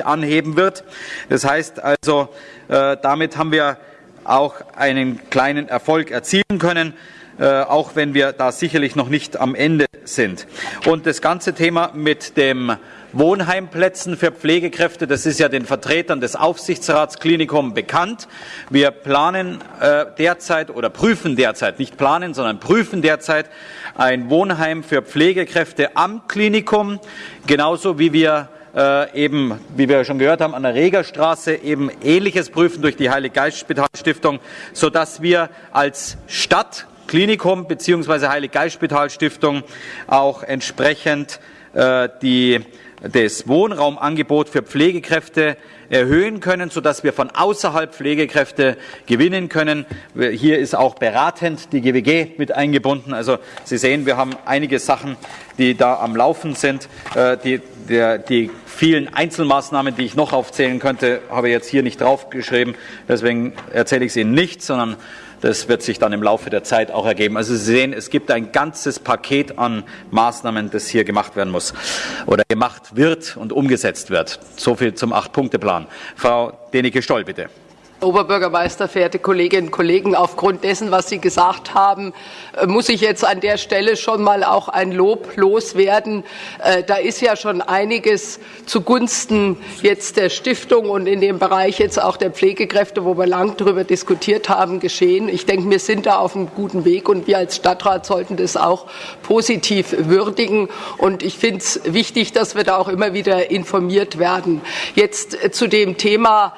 Euro anheben wird. Das heißt also, damit haben wir auch einen kleinen Erfolg erzielen können. Äh, auch wenn wir da sicherlich noch nicht am Ende sind. Und das ganze Thema mit dem Wohnheimplätzen für Pflegekräfte, das ist ja den Vertretern des Aufsichtsrats Klinikum bekannt. Wir planen äh, derzeit oder prüfen derzeit, nicht planen, sondern prüfen derzeit ein Wohnheim für Pflegekräfte am Klinikum, genauso wie wir äh, eben, wie wir schon gehört haben, an der Regerstraße eben Ähnliches prüfen durch die Heilig Geist Spitalstiftung, sodass wir als Stadt Klinikum bzw. Heilig Geist Spitalstiftung auch entsprechend äh, die das Wohnraumangebot für Pflegekräfte erhöhen können, sodass wir von außerhalb Pflegekräfte gewinnen können. Hier ist auch beratend die GWG mit eingebunden. Also Sie sehen, wir haben einige Sachen, die da am Laufen sind. Äh, die, der, die vielen Einzelmaßnahmen, die ich noch aufzählen könnte, habe ich jetzt hier nicht draufgeschrieben. Deswegen erzähle ich sie Ihnen nicht, sondern das wird sich dann im Laufe der Zeit auch ergeben. Also Sie sehen, es gibt ein ganzes Paket an Maßnahmen, das hier gemacht werden muss oder gemacht wird und umgesetzt wird. So viel zum Acht-Punkte-Plan. Frau Denike-Stoll, bitte. Oberbürgermeister, verehrte Kolleginnen und Kollegen, aufgrund dessen, was Sie gesagt haben, äh, muss ich jetzt an der Stelle schon mal auch ein Lob loswerden. Äh, da ist ja schon einiges zugunsten jetzt der Stiftung und in dem Bereich jetzt auch der Pflegekräfte, wo wir lang darüber diskutiert haben, geschehen. Ich denke, wir sind da auf einem guten Weg und wir als Stadtrat sollten das auch positiv würdigen. Und ich finde es wichtig, dass wir da auch immer wieder informiert werden. Jetzt äh, zu dem Thema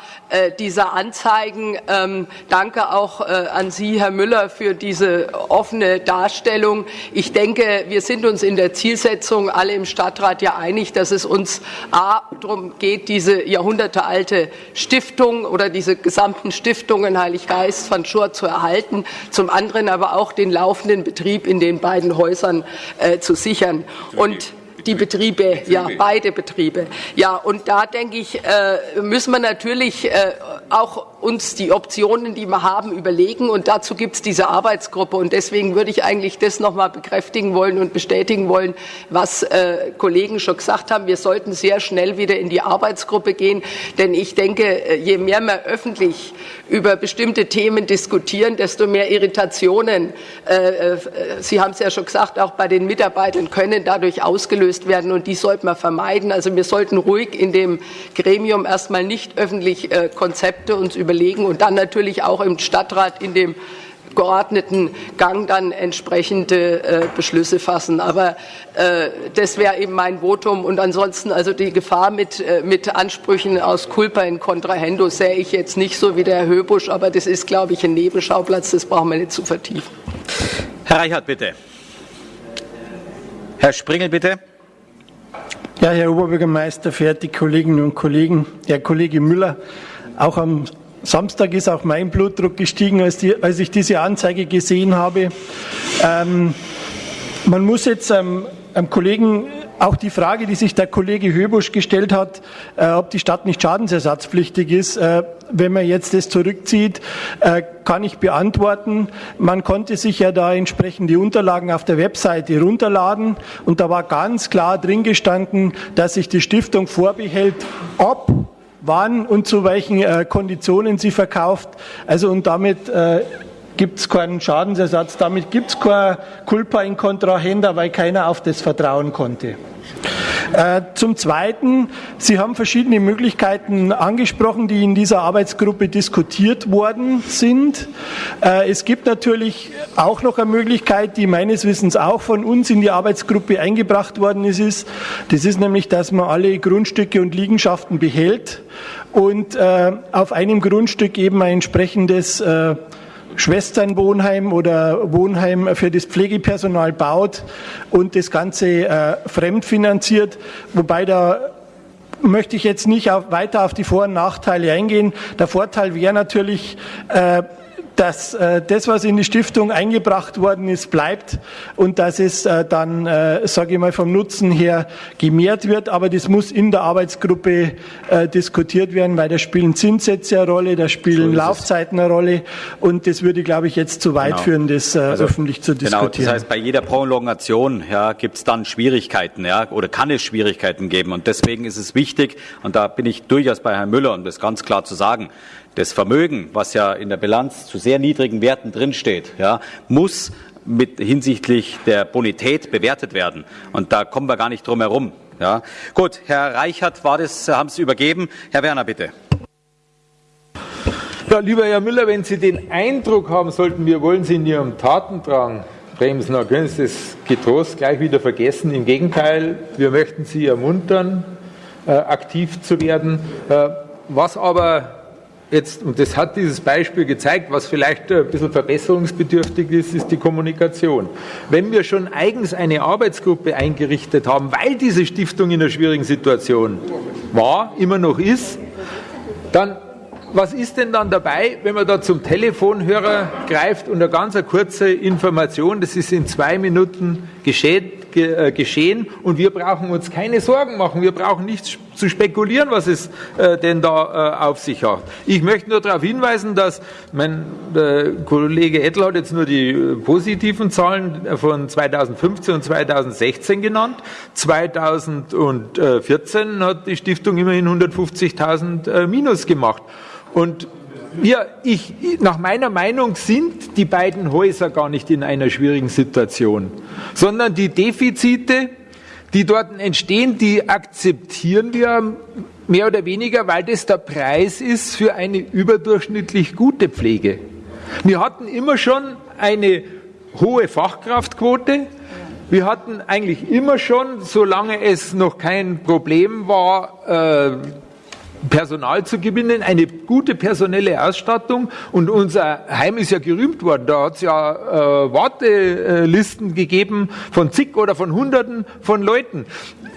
dieser Anzahl zeigen. Ähm, danke auch äh, an Sie, Herr Müller, für diese offene Darstellung. Ich denke, wir sind uns in der Zielsetzung alle im Stadtrat ja einig, dass es uns A, darum geht, diese jahrhundertealte Stiftung oder diese gesamten Stiftungen Heilig Geist von Schur zu erhalten, zum anderen aber auch den laufenden Betrieb in den beiden Häusern äh, zu sichern. Und die Betriebe, ja, beide Betriebe. Ja, und da denke ich, äh, müssen wir natürlich äh, auch uns die Optionen, die wir haben, überlegen. Und dazu gibt es diese Arbeitsgruppe. Und deswegen würde ich eigentlich das noch mal bekräftigen wollen und bestätigen wollen, was äh, Kollegen schon gesagt haben. Wir sollten sehr schnell wieder in die Arbeitsgruppe gehen. Denn ich denke, äh, je mehr wir öffentlich über bestimmte Themen diskutieren, desto mehr Irritationen, äh, äh, Sie haben es ja schon gesagt, auch bei den Mitarbeitern können dadurch ausgelöst werden. Und die sollten wir vermeiden. Also wir sollten ruhig in dem Gremium erstmal nicht öffentlich äh, Konzepte uns überlegen und dann natürlich auch im Stadtrat in dem geordneten Gang dann entsprechende äh, Beschlüsse fassen. Aber äh, das wäre eben mein Votum. Und ansonsten also die Gefahr mit, äh, mit Ansprüchen aus Culpa in Contrahendo sehe ich jetzt nicht so wie der Herr Höbusch, aber das ist, glaube ich, ein Nebenschauplatz, das brauchen wir nicht zu vertiefen. Herr Reichert, bitte. Herr Springel, bitte. Ja, Herr Oberbürgermeister, verehrte Kolleginnen und Kollegen, Herr Kollege Müller, auch am Samstag ist auch mein Blutdruck gestiegen, als, die, als ich diese Anzeige gesehen habe. Ähm, man muss jetzt ähm, einem Kollegen auch die Frage, die sich der Kollege Höbusch gestellt hat, äh, ob die Stadt nicht schadensersatzpflichtig ist, äh, wenn man jetzt das zurückzieht, äh, kann ich beantworten. Man konnte sich ja da entsprechend die Unterlagen auf der Webseite runterladen und da war ganz klar drin gestanden, dass sich die Stiftung vorbehält, ob wann und zu welchen äh, Konditionen sie verkauft. Also und damit äh, gibt es keinen Schadensersatz, damit gibt es keine Culpa in Kontrahenda, weil keiner auf das vertrauen konnte. Äh, zum Zweiten, Sie haben verschiedene Möglichkeiten angesprochen, die in dieser Arbeitsgruppe diskutiert worden sind. Äh, es gibt natürlich auch noch eine Möglichkeit, die meines Wissens auch von uns in die Arbeitsgruppe eingebracht worden ist. Das ist nämlich, dass man alle Grundstücke und Liegenschaften behält und äh, auf einem Grundstück eben ein entsprechendes Schwesternwohnheim oder Wohnheim für das Pflegepersonal baut und das Ganze äh, fremdfinanziert, wobei da möchte ich jetzt nicht auf, weiter auf die Vor- und Nachteile eingehen. Der Vorteil wäre natürlich, äh, dass äh, das, was in die Stiftung eingebracht worden ist, bleibt und dass es äh, dann, äh, sage ich mal, vom Nutzen her gemehrt wird. Aber das muss in der Arbeitsgruppe äh, diskutiert werden, weil da spielen Zinssätze eine Rolle, da spielen so Laufzeiten eine Rolle und das würde, glaube ich, jetzt zu weit genau. führen, das äh, also, öffentlich zu diskutieren. Genau, das heißt, bei jeder Prolongation ja, gibt es dann Schwierigkeiten ja, oder kann es Schwierigkeiten geben und deswegen ist es wichtig, und da bin ich durchaus bei Herrn Müller, um das ganz klar zu sagen, das Vermögen, was ja in der Bilanz zu sehr niedrigen Werten drinsteht, ja, muss mit hinsichtlich der Bonität bewertet werden. Und da kommen wir gar nicht drum herum. Ja. Gut, Herr Reichert war das, haben Sie übergeben. Herr Werner, bitte. Ja, lieber Herr Müller, wenn Sie den Eindruck haben sollten, wir wollen Sie in Ihrem Tatendrang bremsen, dann können Sie das getrost gleich wieder vergessen. Im Gegenteil, wir möchten Sie ermuntern, äh, aktiv zu werden. Äh, was aber Jetzt, und das hat dieses Beispiel gezeigt, was vielleicht ein bisschen verbesserungsbedürftig ist, ist die Kommunikation. Wenn wir schon eigens eine Arbeitsgruppe eingerichtet haben, weil diese Stiftung in einer schwierigen Situation war, immer noch ist, dann was ist denn dann dabei, wenn man da zum Telefonhörer greift und eine ganz kurze Information, das ist in zwei Minuten geschehen, äh, geschehen und wir brauchen uns keine Sorgen machen, wir brauchen nicht zu spekulieren, was es äh, denn da äh, auf sich hat. Ich möchte nur darauf hinweisen, dass mein Kollege Ettel hat jetzt nur die positiven Zahlen von 2015 und 2016 genannt. 2014 hat die Stiftung immerhin 150.000 Minus gemacht. Und wir, ich, nach meiner Meinung sind die beiden Häuser gar nicht in einer schwierigen Situation, sondern die Defizite, die dort entstehen, die akzeptieren wir mehr oder weniger, weil das der Preis ist für eine überdurchschnittlich gute Pflege. Wir hatten immer schon eine hohe Fachkraftquote. Wir hatten eigentlich immer schon, solange es noch kein Problem war, äh, Personal zu gewinnen, eine gute personelle Ausstattung. Und unser Heim ist ja gerühmt worden. Da hat es ja äh, Wartelisten gegeben von zig oder von Hunderten von Leuten.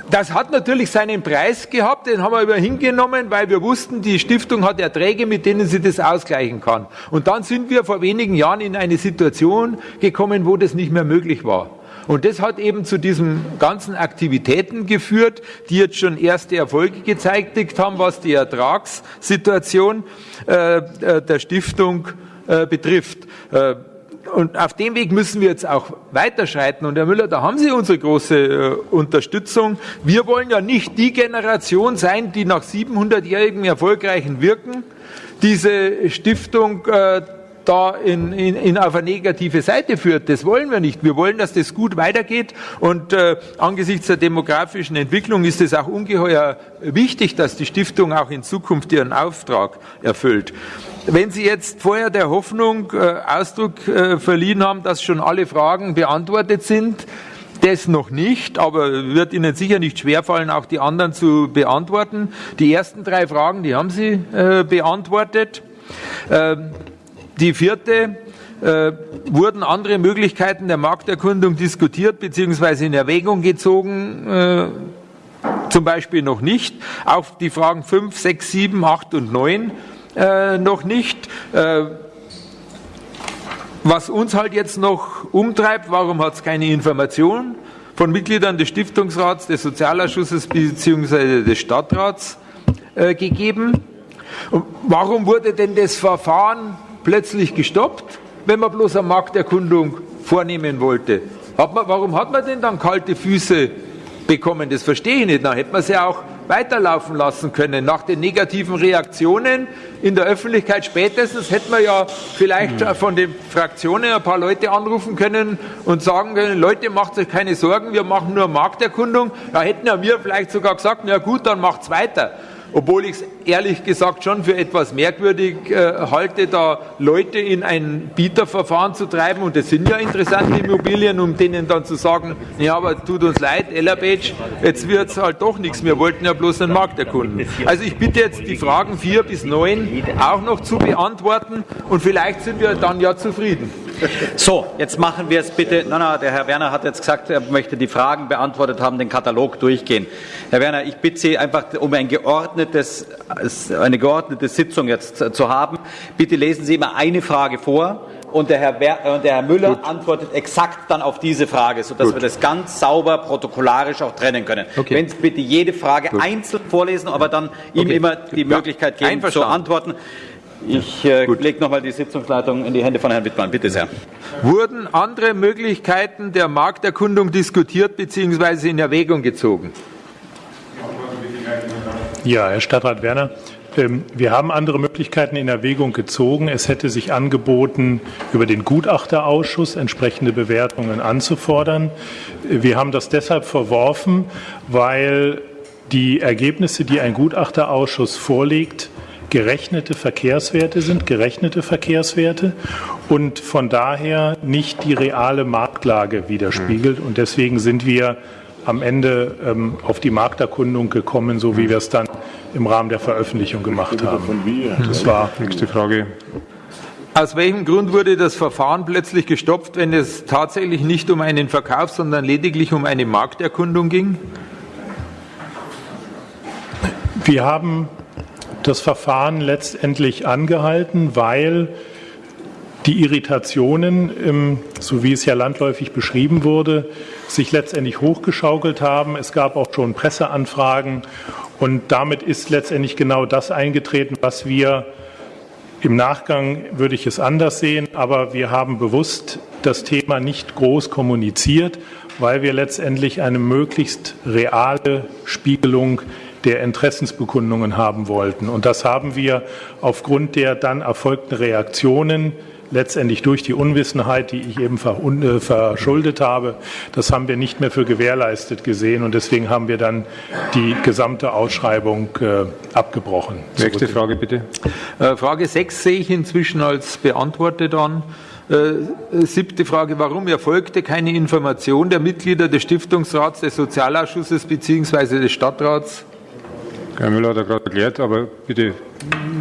Das hat natürlich seinen Preis gehabt, den haben wir immer hingenommen, weil wir wussten, die Stiftung hat Erträge, mit denen sie das ausgleichen kann. Und dann sind wir vor wenigen Jahren in eine Situation gekommen, wo das nicht mehr möglich war. Und das hat eben zu diesen ganzen Aktivitäten geführt, die jetzt schon erste Erfolge gezeigt haben, was die Ertragssituation äh, äh der Stiftung äh, betrifft. Äh, und auf dem Weg müssen wir jetzt auch weiterschreiten. Und Herr Müller, da haben Sie unsere große äh, Unterstützung. Wir wollen ja nicht die Generation sein, die nach 700-jährigem erfolgreichen Wirken diese Stiftung äh, da in, in, in auf eine negative Seite führt. Das wollen wir nicht. Wir wollen, dass das gut weitergeht. Und äh, angesichts der demografischen Entwicklung ist es auch ungeheuer wichtig, dass die Stiftung auch in Zukunft ihren Auftrag erfüllt. Wenn Sie jetzt vorher der Hoffnung äh, Ausdruck äh, verliehen haben, dass schon alle Fragen beantwortet sind, das noch nicht, aber wird Ihnen sicher nicht schwerfallen, auch die anderen zu beantworten. Die ersten drei Fragen, die haben Sie äh, beantwortet. Ähm, die vierte, äh, wurden andere Möglichkeiten der Markterkundung diskutiert bzw. in Erwägung gezogen? Äh, zum Beispiel noch nicht. Auch die Fragen 5, 6, 7, 8 und 9 äh, noch nicht. Äh, was uns halt jetzt noch umtreibt, warum hat es keine Information von Mitgliedern des Stiftungsrats, des Sozialausschusses bzw. des Stadtrats äh, gegeben? Und warum wurde denn das Verfahren plötzlich gestoppt, wenn man bloß eine Markterkundung vornehmen wollte? Hat man, warum hat man denn dann kalte Füße bekommen? Das verstehe ich nicht. Dann hätte man sie auch weiterlaufen lassen können. Nach den negativen Reaktionen in der Öffentlichkeit spätestens hätten wir ja vielleicht mhm. von den Fraktionen ein paar Leute anrufen können und sagen können, Leute, macht euch keine Sorgen, wir machen nur Markterkundung. Da hätten ja wir vielleicht sogar gesagt, na gut, dann macht's weiter obwohl ich es ehrlich gesagt schon für etwas merkwürdig äh, halte, da Leute in ein Bieterverfahren zu treiben. Und das sind ja interessante Immobilien, um denen dann zu sagen, ja, aber tut uns leid, Ellerbeach, jetzt wird es halt doch nichts. Wir wollten ja bloß einen Markt erkunden. Also ich bitte jetzt die Fragen vier bis neun auch noch zu beantworten und vielleicht sind wir dann ja zufrieden. So, jetzt machen wir es bitte. Na, na, der Herr Werner hat jetzt gesagt, er möchte die Fragen beantwortet haben, den Katalog durchgehen. Herr Werner, ich bitte Sie einfach um ein geordnetes, eine geordnete Sitzung jetzt zu haben. Bitte lesen Sie immer eine Frage vor und der Herr, Wer und der Herr Müller Gut. antwortet exakt dann auf diese Frage, sodass Gut. wir das ganz sauber protokollarisch auch trennen können. Okay. Wenn Sie bitte jede Frage Gut. einzeln vorlesen, aber dann ihm immer die Möglichkeit geben zu antworten. Ich äh, lege nochmal die Sitzungsleitung in die Hände von Herrn Wittmann. Bitte sehr. Wurden andere Möglichkeiten der Markterkundung diskutiert bzw. in Erwägung gezogen? Ja, Herr Stadtrat Werner. Ähm, wir haben andere Möglichkeiten in Erwägung gezogen. Es hätte sich angeboten, über den Gutachterausschuss entsprechende Bewertungen anzufordern. Wir haben das deshalb verworfen, weil die Ergebnisse, die ein Gutachterausschuss vorlegt, gerechnete Verkehrswerte sind, gerechnete Verkehrswerte und von daher nicht die reale Marktlage widerspiegelt. Und deswegen sind wir am Ende ähm, auf die Markterkundung gekommen, so wie wir es dann im Rahmen der Veröffentlichung gemacht haben. Das war nächste Frage. Aus welchem Grund wurde das Verfahren plötzlich gestoppt, wenn es tatsächlich nicht um einen Verkauf, sondern lediglich um eine Markterkundung ging? Wir haben das Verfahren letztendlich angehalten, weil die Irritationen, so wie es ja landläufig beschrieben wurde, sich letztendlich hochgeschaukelt haben. Es gab auch schon Presseanfragen und damit ist letztendlich genau das eingetreten, was wir im Nachgang würde ich es anders sehen, aber wir haben bewusst das Thema nicht groß kommuniziert, weil wir letztendlich eine möglichst reale Spiegelung der Interessensbekundungen haben wollten. Und das haben wir aufgrund der dann erfolgten Reaktionen letztendlich durch die Unwissenheit, die ich eben äh, verschuldet habe, das haben wir nicht mehr für gewährleistet gesehen und deswegen haben wir dann die gesamte Ausschreibung äh, abgebrochen. Nächste Frage bitte. Äh, Frage 6 sehe ich inzwischen als beantwortet an. Siebte Frage, warum erfolgte keine Information der Mitglieder des Stiftungsrats, des Sozialausschusses bzw. des Stadtrats Herr Müller hat er gerade erklärt, aber bitte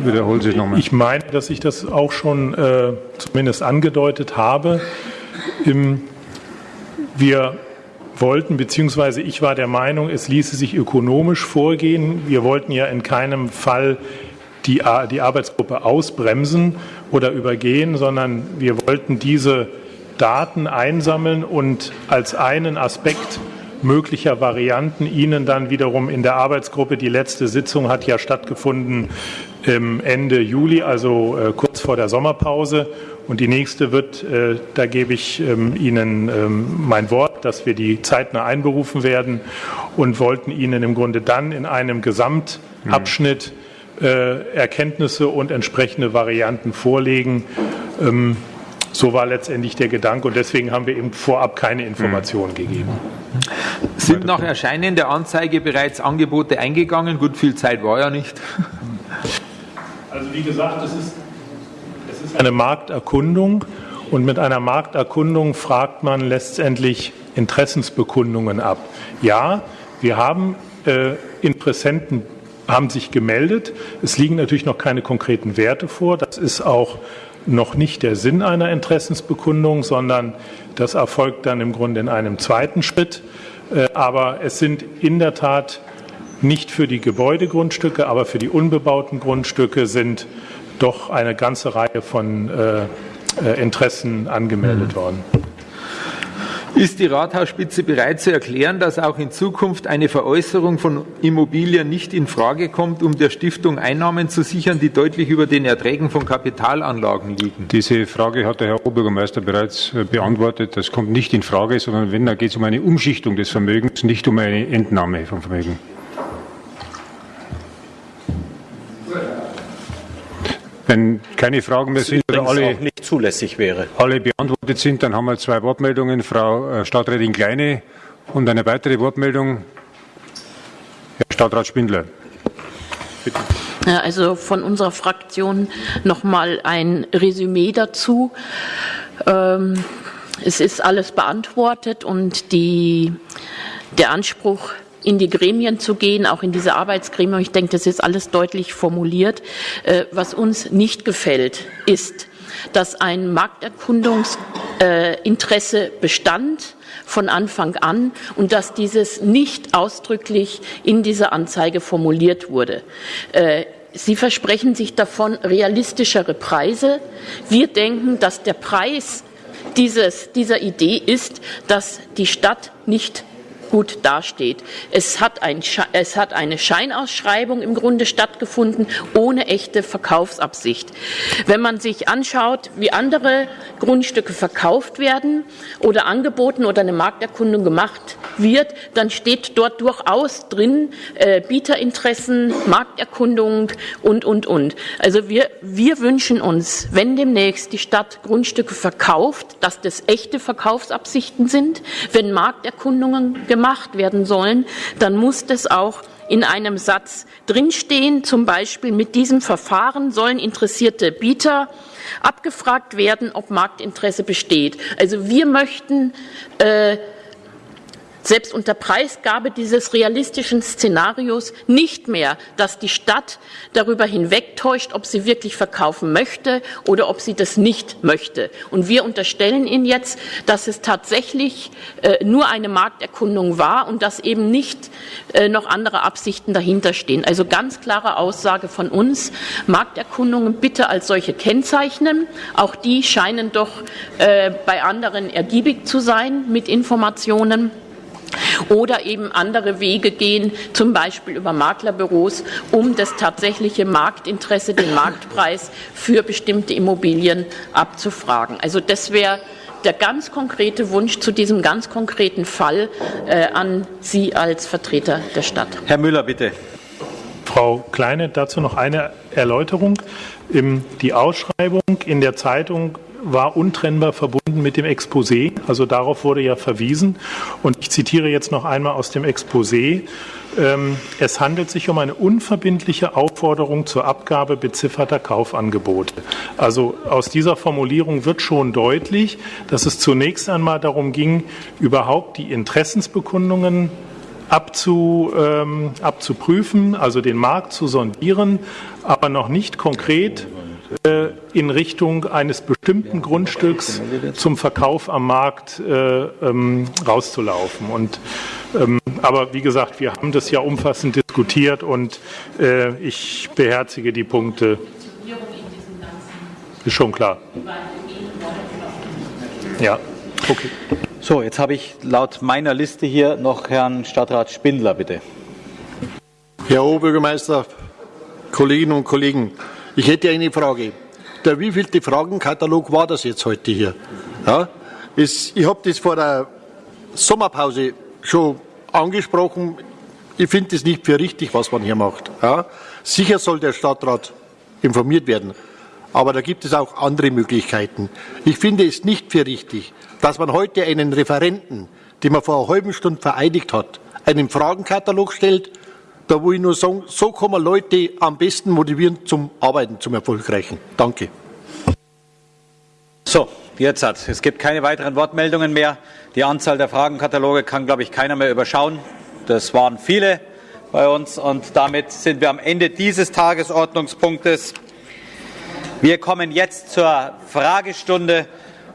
wiederholen Sie nochmal. Ich meine, dass ich das auch schon äh, zumindest angedeutet habe. Im, wir wollten, beziehungsweise ich war der Meinung, es ließe sich ökonomisch vorgehen. Wir wollten ja in keinem Fall die, die Arbeitsgruppe ausbremsen oder übergehen, sondern wir wollten diese Daten einsammeln und als einen Aspekt möglicher Varianten Ihnen dann wiederum in der Arbeitsgruppe, die letzte Sitzung hat ja stattgefunden Ende Juli, also äh, kurz vor der Sommerpause. Und die nächste wird, äh, da gebe ich ähm, Ihnen ähm, mein Wort, dass wir die zeitnah einberufen werden und wollten Ihnen im Grunde dann in einem Gesamtabschnitt äh, Erkenntnisse und entsprechende Varianten vorlegen. So war letztendlich der Gedanke und deswegen haben wir eben vorab keine Informationen gegeben. Sind nach Erscheinen der Anzeige bereits Angebote eingegangen? Gut, viel Zeit war ja nicht. Also wie gesagt, es ist, es ist eine Markterkundung und mit einer Markterkundung fragt man letztendlich Interessensbekundungen ab. Ja, wir haben äh, Interessenten haben sich gemeldet. Es liegen natürlich noch keine konkreten Werte vor. Das ist auch noch nicht der Sinn einer Interessensbekundung, sondern das erfolgt dann im Grunde in einem zweiten Schritt. Äh, aber es sind in der Tat nicht für die Gebäudegrundstücke, aber für die unbebauten Grundstücke sind doch eine ganze Reihe von äh, äh Interessen angemeldet mhm. worden. Ist die Rathausspitze bereit zu erklären, dass auch in Zukunft eine Veräußerung von Immobilien nicht in Frage kommt, um der Stiftung Einnahmen zu sichern, die deutlich über den Erträgen von Kapitalanlagen liegen? Diese Frage hat der Herr Oberbürgermeister bereits äh, beantwortet. Das kommt nicht in Frage, sondern wenn, dann geht es um eine Umschichtung des Vermögens, nicht um eine Entnahme von Vermögen. Wenn keine Fragen mehr sind oder alle, nicht zulässig wäre. alle beantwortet sind, dann haben wir zwei Wortmeldungen. Frau äh, Stadträtin Kleine und eine weitere Wortmeldung. Herr Stadtrat Spindler. Bitte. Ja, also von unserer Fraktion noch mal ein Resümee dazu. Ähm, es ist alles beantwortet und die, der Anspruch in die Gremien zu gehen, auch in diese Arbeitsgremien. Ich denke, das ist alles deutlich formuliert. Äh, was uns nicht gefällt, ist, dass ein Markterkundungsinteresse bestand von Anfang an und dass dieses nicht ausdrücklich in dieser Anzeige formuliert wurde. Äh, Sie versprechen sich davon realistischere Preise. Wir denken, dass der Preis dieses, dieser Idee ist, dass die Stadt nicht gut dasteht. Es hat, ein, es hat eine Scheinausschreibung im Grunde stattgefunden, ohne echte Verkaufsabsicht. Wenn man sich anschaut, wie andere Grundstücke verkauft werden oder angeboten oder eine Markterkundung gemacht wird, dann steht dort durchaus drin äh, Bieterinteressen, Markterkundung und, und, und. Also wir, wir wünschen uns, wenn demnächst die Stadt Grundstücke verkauft, dass das echte Verkaufsabsichten sind, wenn Markterkundungen gemacht gemacht werden sollen, dann muss das auch in einem Satz drinstehen. Zum Beispiel mit diesem Verfahren sollen interessierte Bieter abgefragt werden, ob Marktinteresse besteht. Also wir möchten äh, selbst unter Preisgabe dieses realistischen Szenarios nicht mehr, dass die Stadt darüber hinwegtäuscht, ob sie wirklich verkaufen möchte oder ob sie das nicht möchte. Und wir unterstellen Ihnen jetzt, dass es tatsächlich äh, nur eine Markterkundung war und dass eben nicht äh, noch andere Absichten dahinter stehen. Also ganz klare Aussage von uns, Markterkundungen bitte als solche kennzeichnen. Auch die scheinen doch äh, bei anderen ergiebig zu sein mit Informationen oder eben andere Wege gehen, zum Beispiel über Maklerbüros, um das tatsächliche Marktinteresse, den Marktpreis für bestimmte Immobilien abzufragen. Also das wäre der ganz konkrete Wunsch zu diesem ganz konkreten Fall äh, an Sie als Vertreter der Stadt. Herr Müller, bitte. Frau Kleine, dazu noch eine Erläuterung. Die Ausschreibung in der Zeitung war untrennbar verbunden mit dem Exposé. Also darauf wurde ja verwiesen. Und ich zitiere jetzt noch einmal aus dem Exposé. Ähm, es handelt sich um eine unverbindliche Aufforderung zur Abgabe bezifferter Kaufangebote. Also aus dieser Formulierung wird schon deutlich, dass es zunächst einmal darum ging, überhaupt die Interessensbekundungen abzu, ähm, abzuprüfen, also den Markt zu sondieren, aber noch nicht konkret in Richtung eines bestimmten Grundstücks zum Verkauf am Markt äh, ähm, rauszulaufen. Und, ähm, aber wie gesagt, wir haben das ja umfassend diskutiert und äh, ich beherzige die Punkte. Ist schon klar. Ja, okay. So, jetzt habe ich laut meiner Liste hier noch Herrn Stadtrat Spindler, bitte. Herr Oberbürgermeister, Kolleginnen und Kollegen, ich hätte eine Frage. Der wievielte Fragenkatalog war das jetzt heute hier? Ja, es, ich habe das vor der Sommerpause schon angesprochen. Ich finde es nicht für richtig, was man hier macht. Ja, sicher soll der Stadtrat informiert werden. Aber da gibt es auch andere Möglichkeiten. Ich finde es nicht für richtig, dass man heute einen Referenten, den man vor einer halben Stunde vereidigt hat, einen Fragenkatalog stellt, da wo ich nur sagen, so kann man Leute am besten motivieren zum Arbeiten, zum Erfolgreichen. Danke. So, jetzt hat es gibt keine weiteren Wortmeldungen mehr. Die Anzahl der Fragenkataloge kann, glaube ich, keiner mehr überschauen. Das waren viele bei uns und damit sind wir am Ende dieses Tagesordnungspunktes. Wir kommen jetzt zur Fragestunde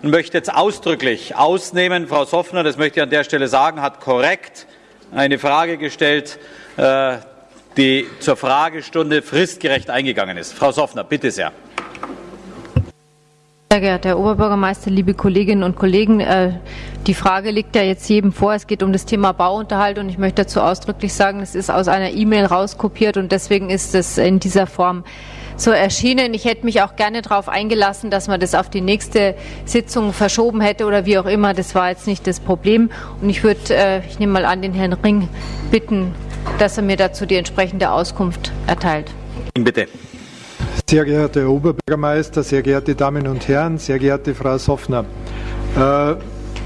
und möchte jetzt ausdrücklich ausnehmen. Frau Soffner, das möchte ich an der Stelle sagen, hat korrekt eine Frage gestellt, die zur Fragestunde fristgerecht eingegangen ist. Frau Soffner, bitte sehr. Sehr geehrter Herr Oberbürgermeister, liebe Kolleginnen und Kollegen, äh, die Frage liegt ja jetzt jedem vor. Es geht um das Thema Bauunterhalt und ich möchte dazu ausdrücklich sagen, es ist aus einer E-Mail rauskopiert und deswegen ist es in dieser Form so erschienen. Ich hätte mich auch gerne darauf eingelassen, dass man das auf die nächste Sitzung verschoben hätte oder wie auch immer. Das war jetzt nicht das Problem. Und ich würde, äh, ich nehme mal an, den Herrn Ring bitten, dass er mir dazu die entsprechende Auskunft erteilt. Bitte. Sehr geehrter Herr Oberbürgermeister, sehr geehrte Damen und Herren, sehr geehrte Frau Soffner. Äh,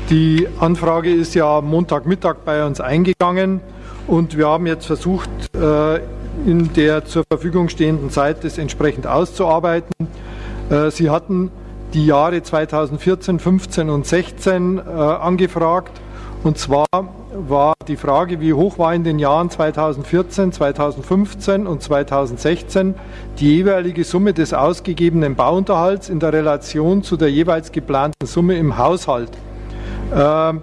die Anfrage ist ja am Montagmittag bei uns eingegangen und wir haben jetzt versucht, äh, in der zur Verfügung stehenden Zeit das entsprechend auszuarbeiten. Äh, Sie hatten die Jahre 2014, 15 und 16 äh, angefragt. Und zwar war die Frage, wie hoch war in den Jahren 2014, 2015 und 2016 die jeweilige Summe des ausgegebenen Bauunterhalts in der Relation zu der jeweils geplanten Summe im Haushalt. Ähm,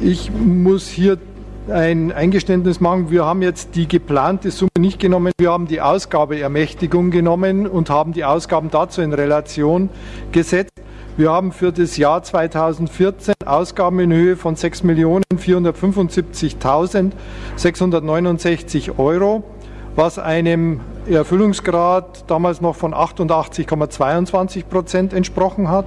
ich muss hier ein Eingeständnis machen. Wir haben jetzt die geplante Summe nicht genommen, wir haben die Ausgabeermächtigung genommen und haben die Ausgaben dazu in Relation gesetzt. Wir haben für das Jahr 2014 Ausgaben in Höhe von 6.475.669 Euro, was einem Erfüllungsgrad damals noch von 88,22 Prozent entsprochen hat.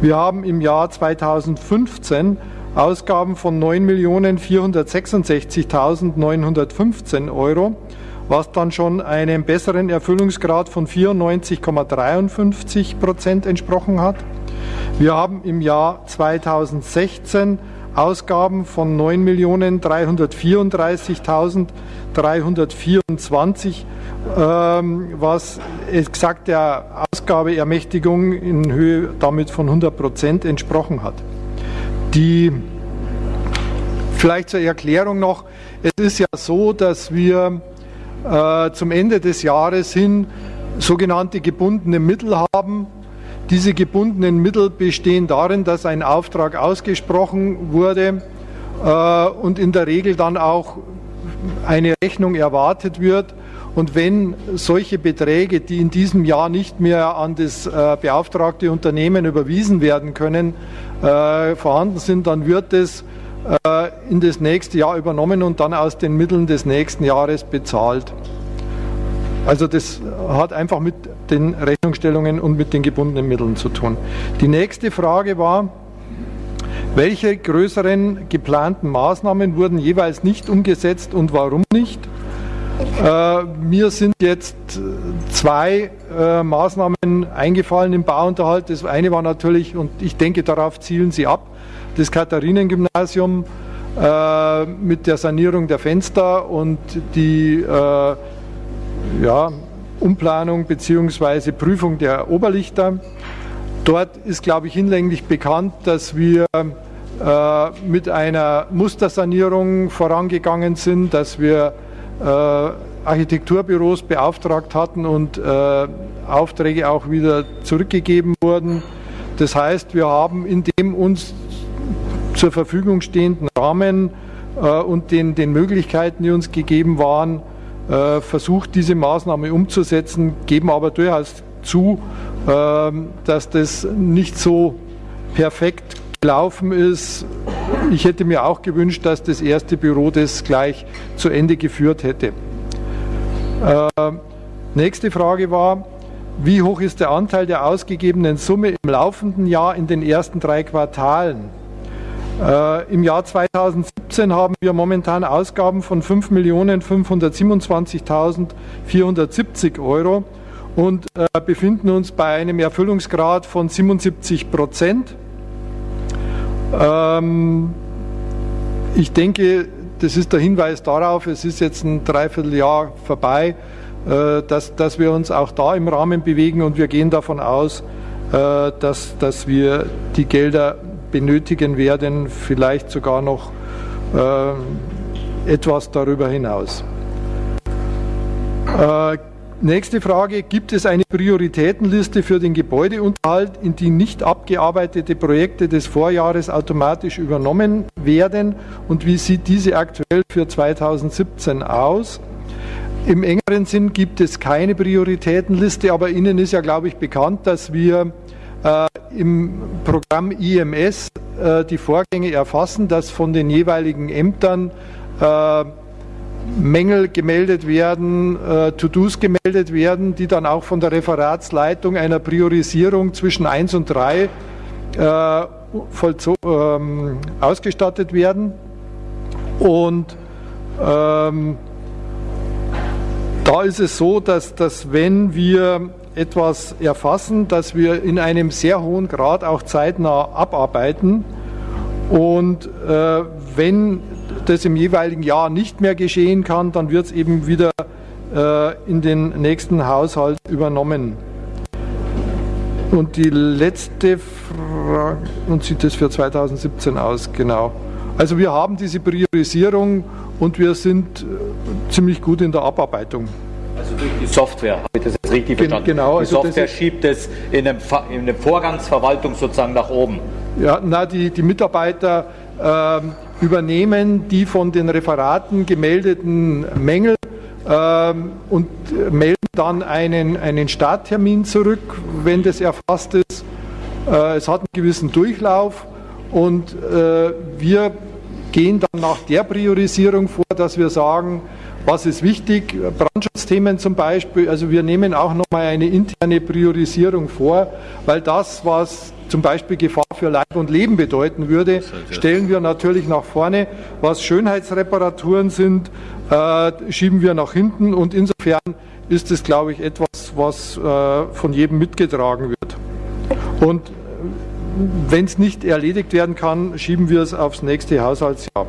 Wir haben im Jahr 2015 Ausgaben von 9.466.915 Euro, was dann schon einem besseren Erfüllungsgrad von 94,53 Prozent entsprochen hat. Wir haben im Jahr 2016 Ausgaben von 9.334.324, ähm, was exakt der Ausgabeermächtigung in Höhe damit von 100 Prozent entsprochen hat. Die vielleicht zur Erklärung noch, es ist ja so, dass wir äh, zum Ende des Jahres hin sogenannte gebundene Mittel haben. Diese gebundenen Mittel bestehen darin, dass ein Auftrag ausgesprochen wurde äh, und in der Regel dann auch eine Rechnung erwartet wird. Und wenn solche Beträge, die in diesem Jahr nicht mehr an das äh, beauftragte Unternehmen überwiesen werden können, äh, vorhanden sind, dann wird es äh, in das nächste Jahr übernommen und dann aus den Mitteln des nächsten Jahres bezahlt. Also das hat einfach mit den Rechnungsstellungen und mit den gebundenen Mitteln zu tun. Die nächste Frage war, welche größeren geplanten Maßnahmen wurden jeweils nicht umgesetzt und warum nicht? Äh, mir sind jetzt zwei äh, Maßnahmen eingefallen im Bauunterhalt. Das eine war natürlich, und ich denke, darauf zielen Sie ab, das Katharinengymnasium äh, mit der Sanierung der Fenster und die äh, ja, Umplanung bzw. Prüfung der Oberlichter. Dort ist, glaube ich, hinlänglich bekannt, dass wir äh, mit einer Mustersanierung vorangegangen sind, dass wir äh, Architekturbüros beauftragt hatten und äh, Aufträge auch wieder zurückgegeben wurden. Das heißt, wir haben in dem uns zur Verfügung stehenden Rahmen und den, den Möglichkeiten, die uns gegeben waren, versucht, diese Maßnahme umzusetzen, geben aber durchaus zu, äh, dass das nicht so perfekt gelaufen ist. Ich hätte mir auch gewünscht, dass das erste Büro das gleich zu Ende geführt hätte. Äh, nächste Frage war, wie hoch ist der Anteil der ausgegebenen Summe im laufenden Jahr in den ersten drei Quartalen? Äh, Im Jahr 2017 haben wir momentan Ausgaben von 5.527.470 Euro und äh, befinden uns bei einem Erfüllungsgrad von 77 Prozent. Ähm, ich denke, das ist der Hinweis darauf, es ist jetzt ein Dreivierteljahr vorbei, äh, dass, dass wir uns auch da im Rahmen bewegen und wir gehen davon aus, äh, dass, dass wir die Gelder benötigen werden, vielleicht sogar noch äh, etwas darüber hinaus. Nächste Frage, gibt es eine Prioritätenliste für den Gebäudeunterhalt, in die nicht abgearbeitete Projekte des Vorjahres automatisch übernommen werden und wie sieht diese aktuell für 2017 aus? Im engeren Sinn gibt es keine Prioritätenliste, aber Ihnen ist ja, glaube ich, bekannt, dass wir äh, im Programm IMS äh, die Vorgänge erfassen, dass von den jeweiligen Ämtern äh, Mängel gemeldet werden, äh, To-Dos gemeldet werden, die dann auch von der Referatsleitung einer Priorisierung zwischen 1 und 3 äh, ähm, ausgestattet werden. Und ähm, da ist es so, dass, dass wenn wir etwas erfassen, dass wir in einem sehr hohen Grad auch zeitnah abarbeiten. Und äh, wenn das im jeweiligen Jahr nicht mehr geschehen kann, dann wird es eben wieder äh, in den nächsten Haushalt übernommen. Und die letzte Frage, und sieht das für 2017 aus, genau. Also wir haben diese Priorisierung und wir sind äh, ziemlich gut in der Abarbeitung. Also durch die Software, habe ich das jetzt richtig verstanden? Genau. Die also Software schiebt es in der Vorgangsverwaltung sozusagen nach oben. Ja, na, die, die Mitarbeiter äh, übernehmen die von den Referaten gemeldeten Mängel äh, und melden dann einen, einen Starttermin zurück, wenn das erfasst ist. Äh, es hat einen gewissen Durchlauf und äh, wir gehen dann nach der Priorisierung vor, dass wir sagen, was ist wichtig? Brandschutzthemen zum Beispiel. Also wir nehmen auch nochmal eine interne Priorisierung vor, weil das, was zum Beispiel Gefahr für Leib und Leben bedeuten würde, stellen wir natürlich nach vorne. Was Schönheitsreparaturen sind, äh, schieben wir nach hinten und insofern ist es, glaube ich, etwas, was äh, von jedem mitgetragen wird. Und wenn es nicht erledigt werden kann, schieben wir es aufs nächste Haushaltsjahr.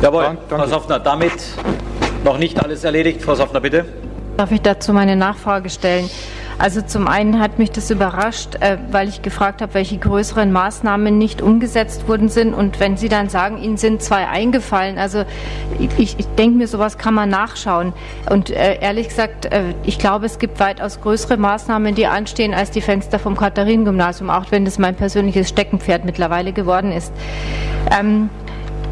Jawohl, Dank, danke. Frau Soffner, damit noch nicht alles erledigt. Frau Soffner, bitte. Darf ich dazu meine Nachfrage stellen? Also zum einen hat mich das überrascht, äh, weil ich gefragt habe, welche größeren Maßnahmen nicht umgesetzt worden sind. Und wenn Sie dann sagen, Ihnen sind zwei eingefallen, also ich, ich denke mir, sowas kann man nachschauen. Und äh, ehrlich gesagt, äh, ich glaube, es gibt weitaus größere Maßnahmen, die anstehen als die Fenster vom Katharinengymnasium, auch wenn das mein persönliches Steckenpferd mittlerweile geworden ist. Ähm,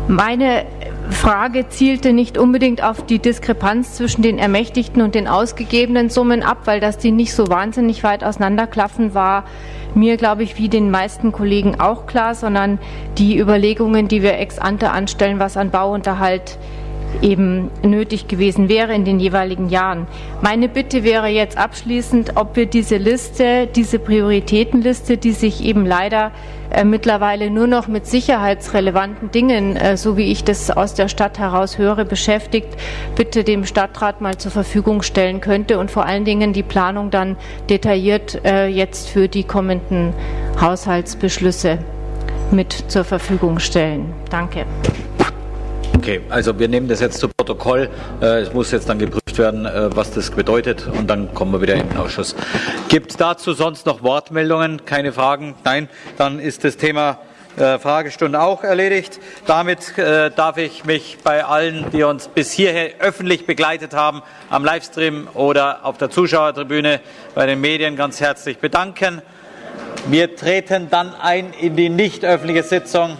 meine Frage zielte nicht unbedingt auf die Diskrepanz zwischen den ermächtigten und den ausgegebenen Summen ab, weil das die nicht so wahnsinnig weit auseinanderklaffen war mir, glaube ich, wie den meisten Kollegen auch klar, sondern die Überlegungen, die wir ex ante anstellen, was an Bauunterhalt eben nötig gewesen wäre in den jeweiligen Jahren. Meine Bitte wäre jetzt abschließend, ob wir diese Liste, diese Prioritätenliste, die sich eben leider äh, mittlerweile nur noch mit sicherheitsrelevanten Dingen, äh, so wie ich das aus der Stadt heraus höre, beschäftigt, bitte dem Stadtrat mal zur Verfügung stellen könnte und vor allen Dingen die Planung dann detailliert äh, jetzt für die kommenden Haushaltsbeschlüsse mit zur Verfügung stellen. Danke. Okay, also wir nehmen das jetzt zu Protokoll. Äh, es muss jetzt dann geprüft werden, äh, was das bedeutet und dann kommen wir wieder in den Ausschuss. Gibt es dazu sonst noch Wortmeldungen? Keine Fragen? Nein, dann ist das Thema äh, Fragestunde auch erledigt. Damit darf ich mich bei allen, die uns bis hierher öffentlich begleitet haben, am Livestream oder auf der Zuschauertribüne bei den Medien ganz herzlich bedanken. Wir treten dann ein in die nicht öffentliche Sitzung.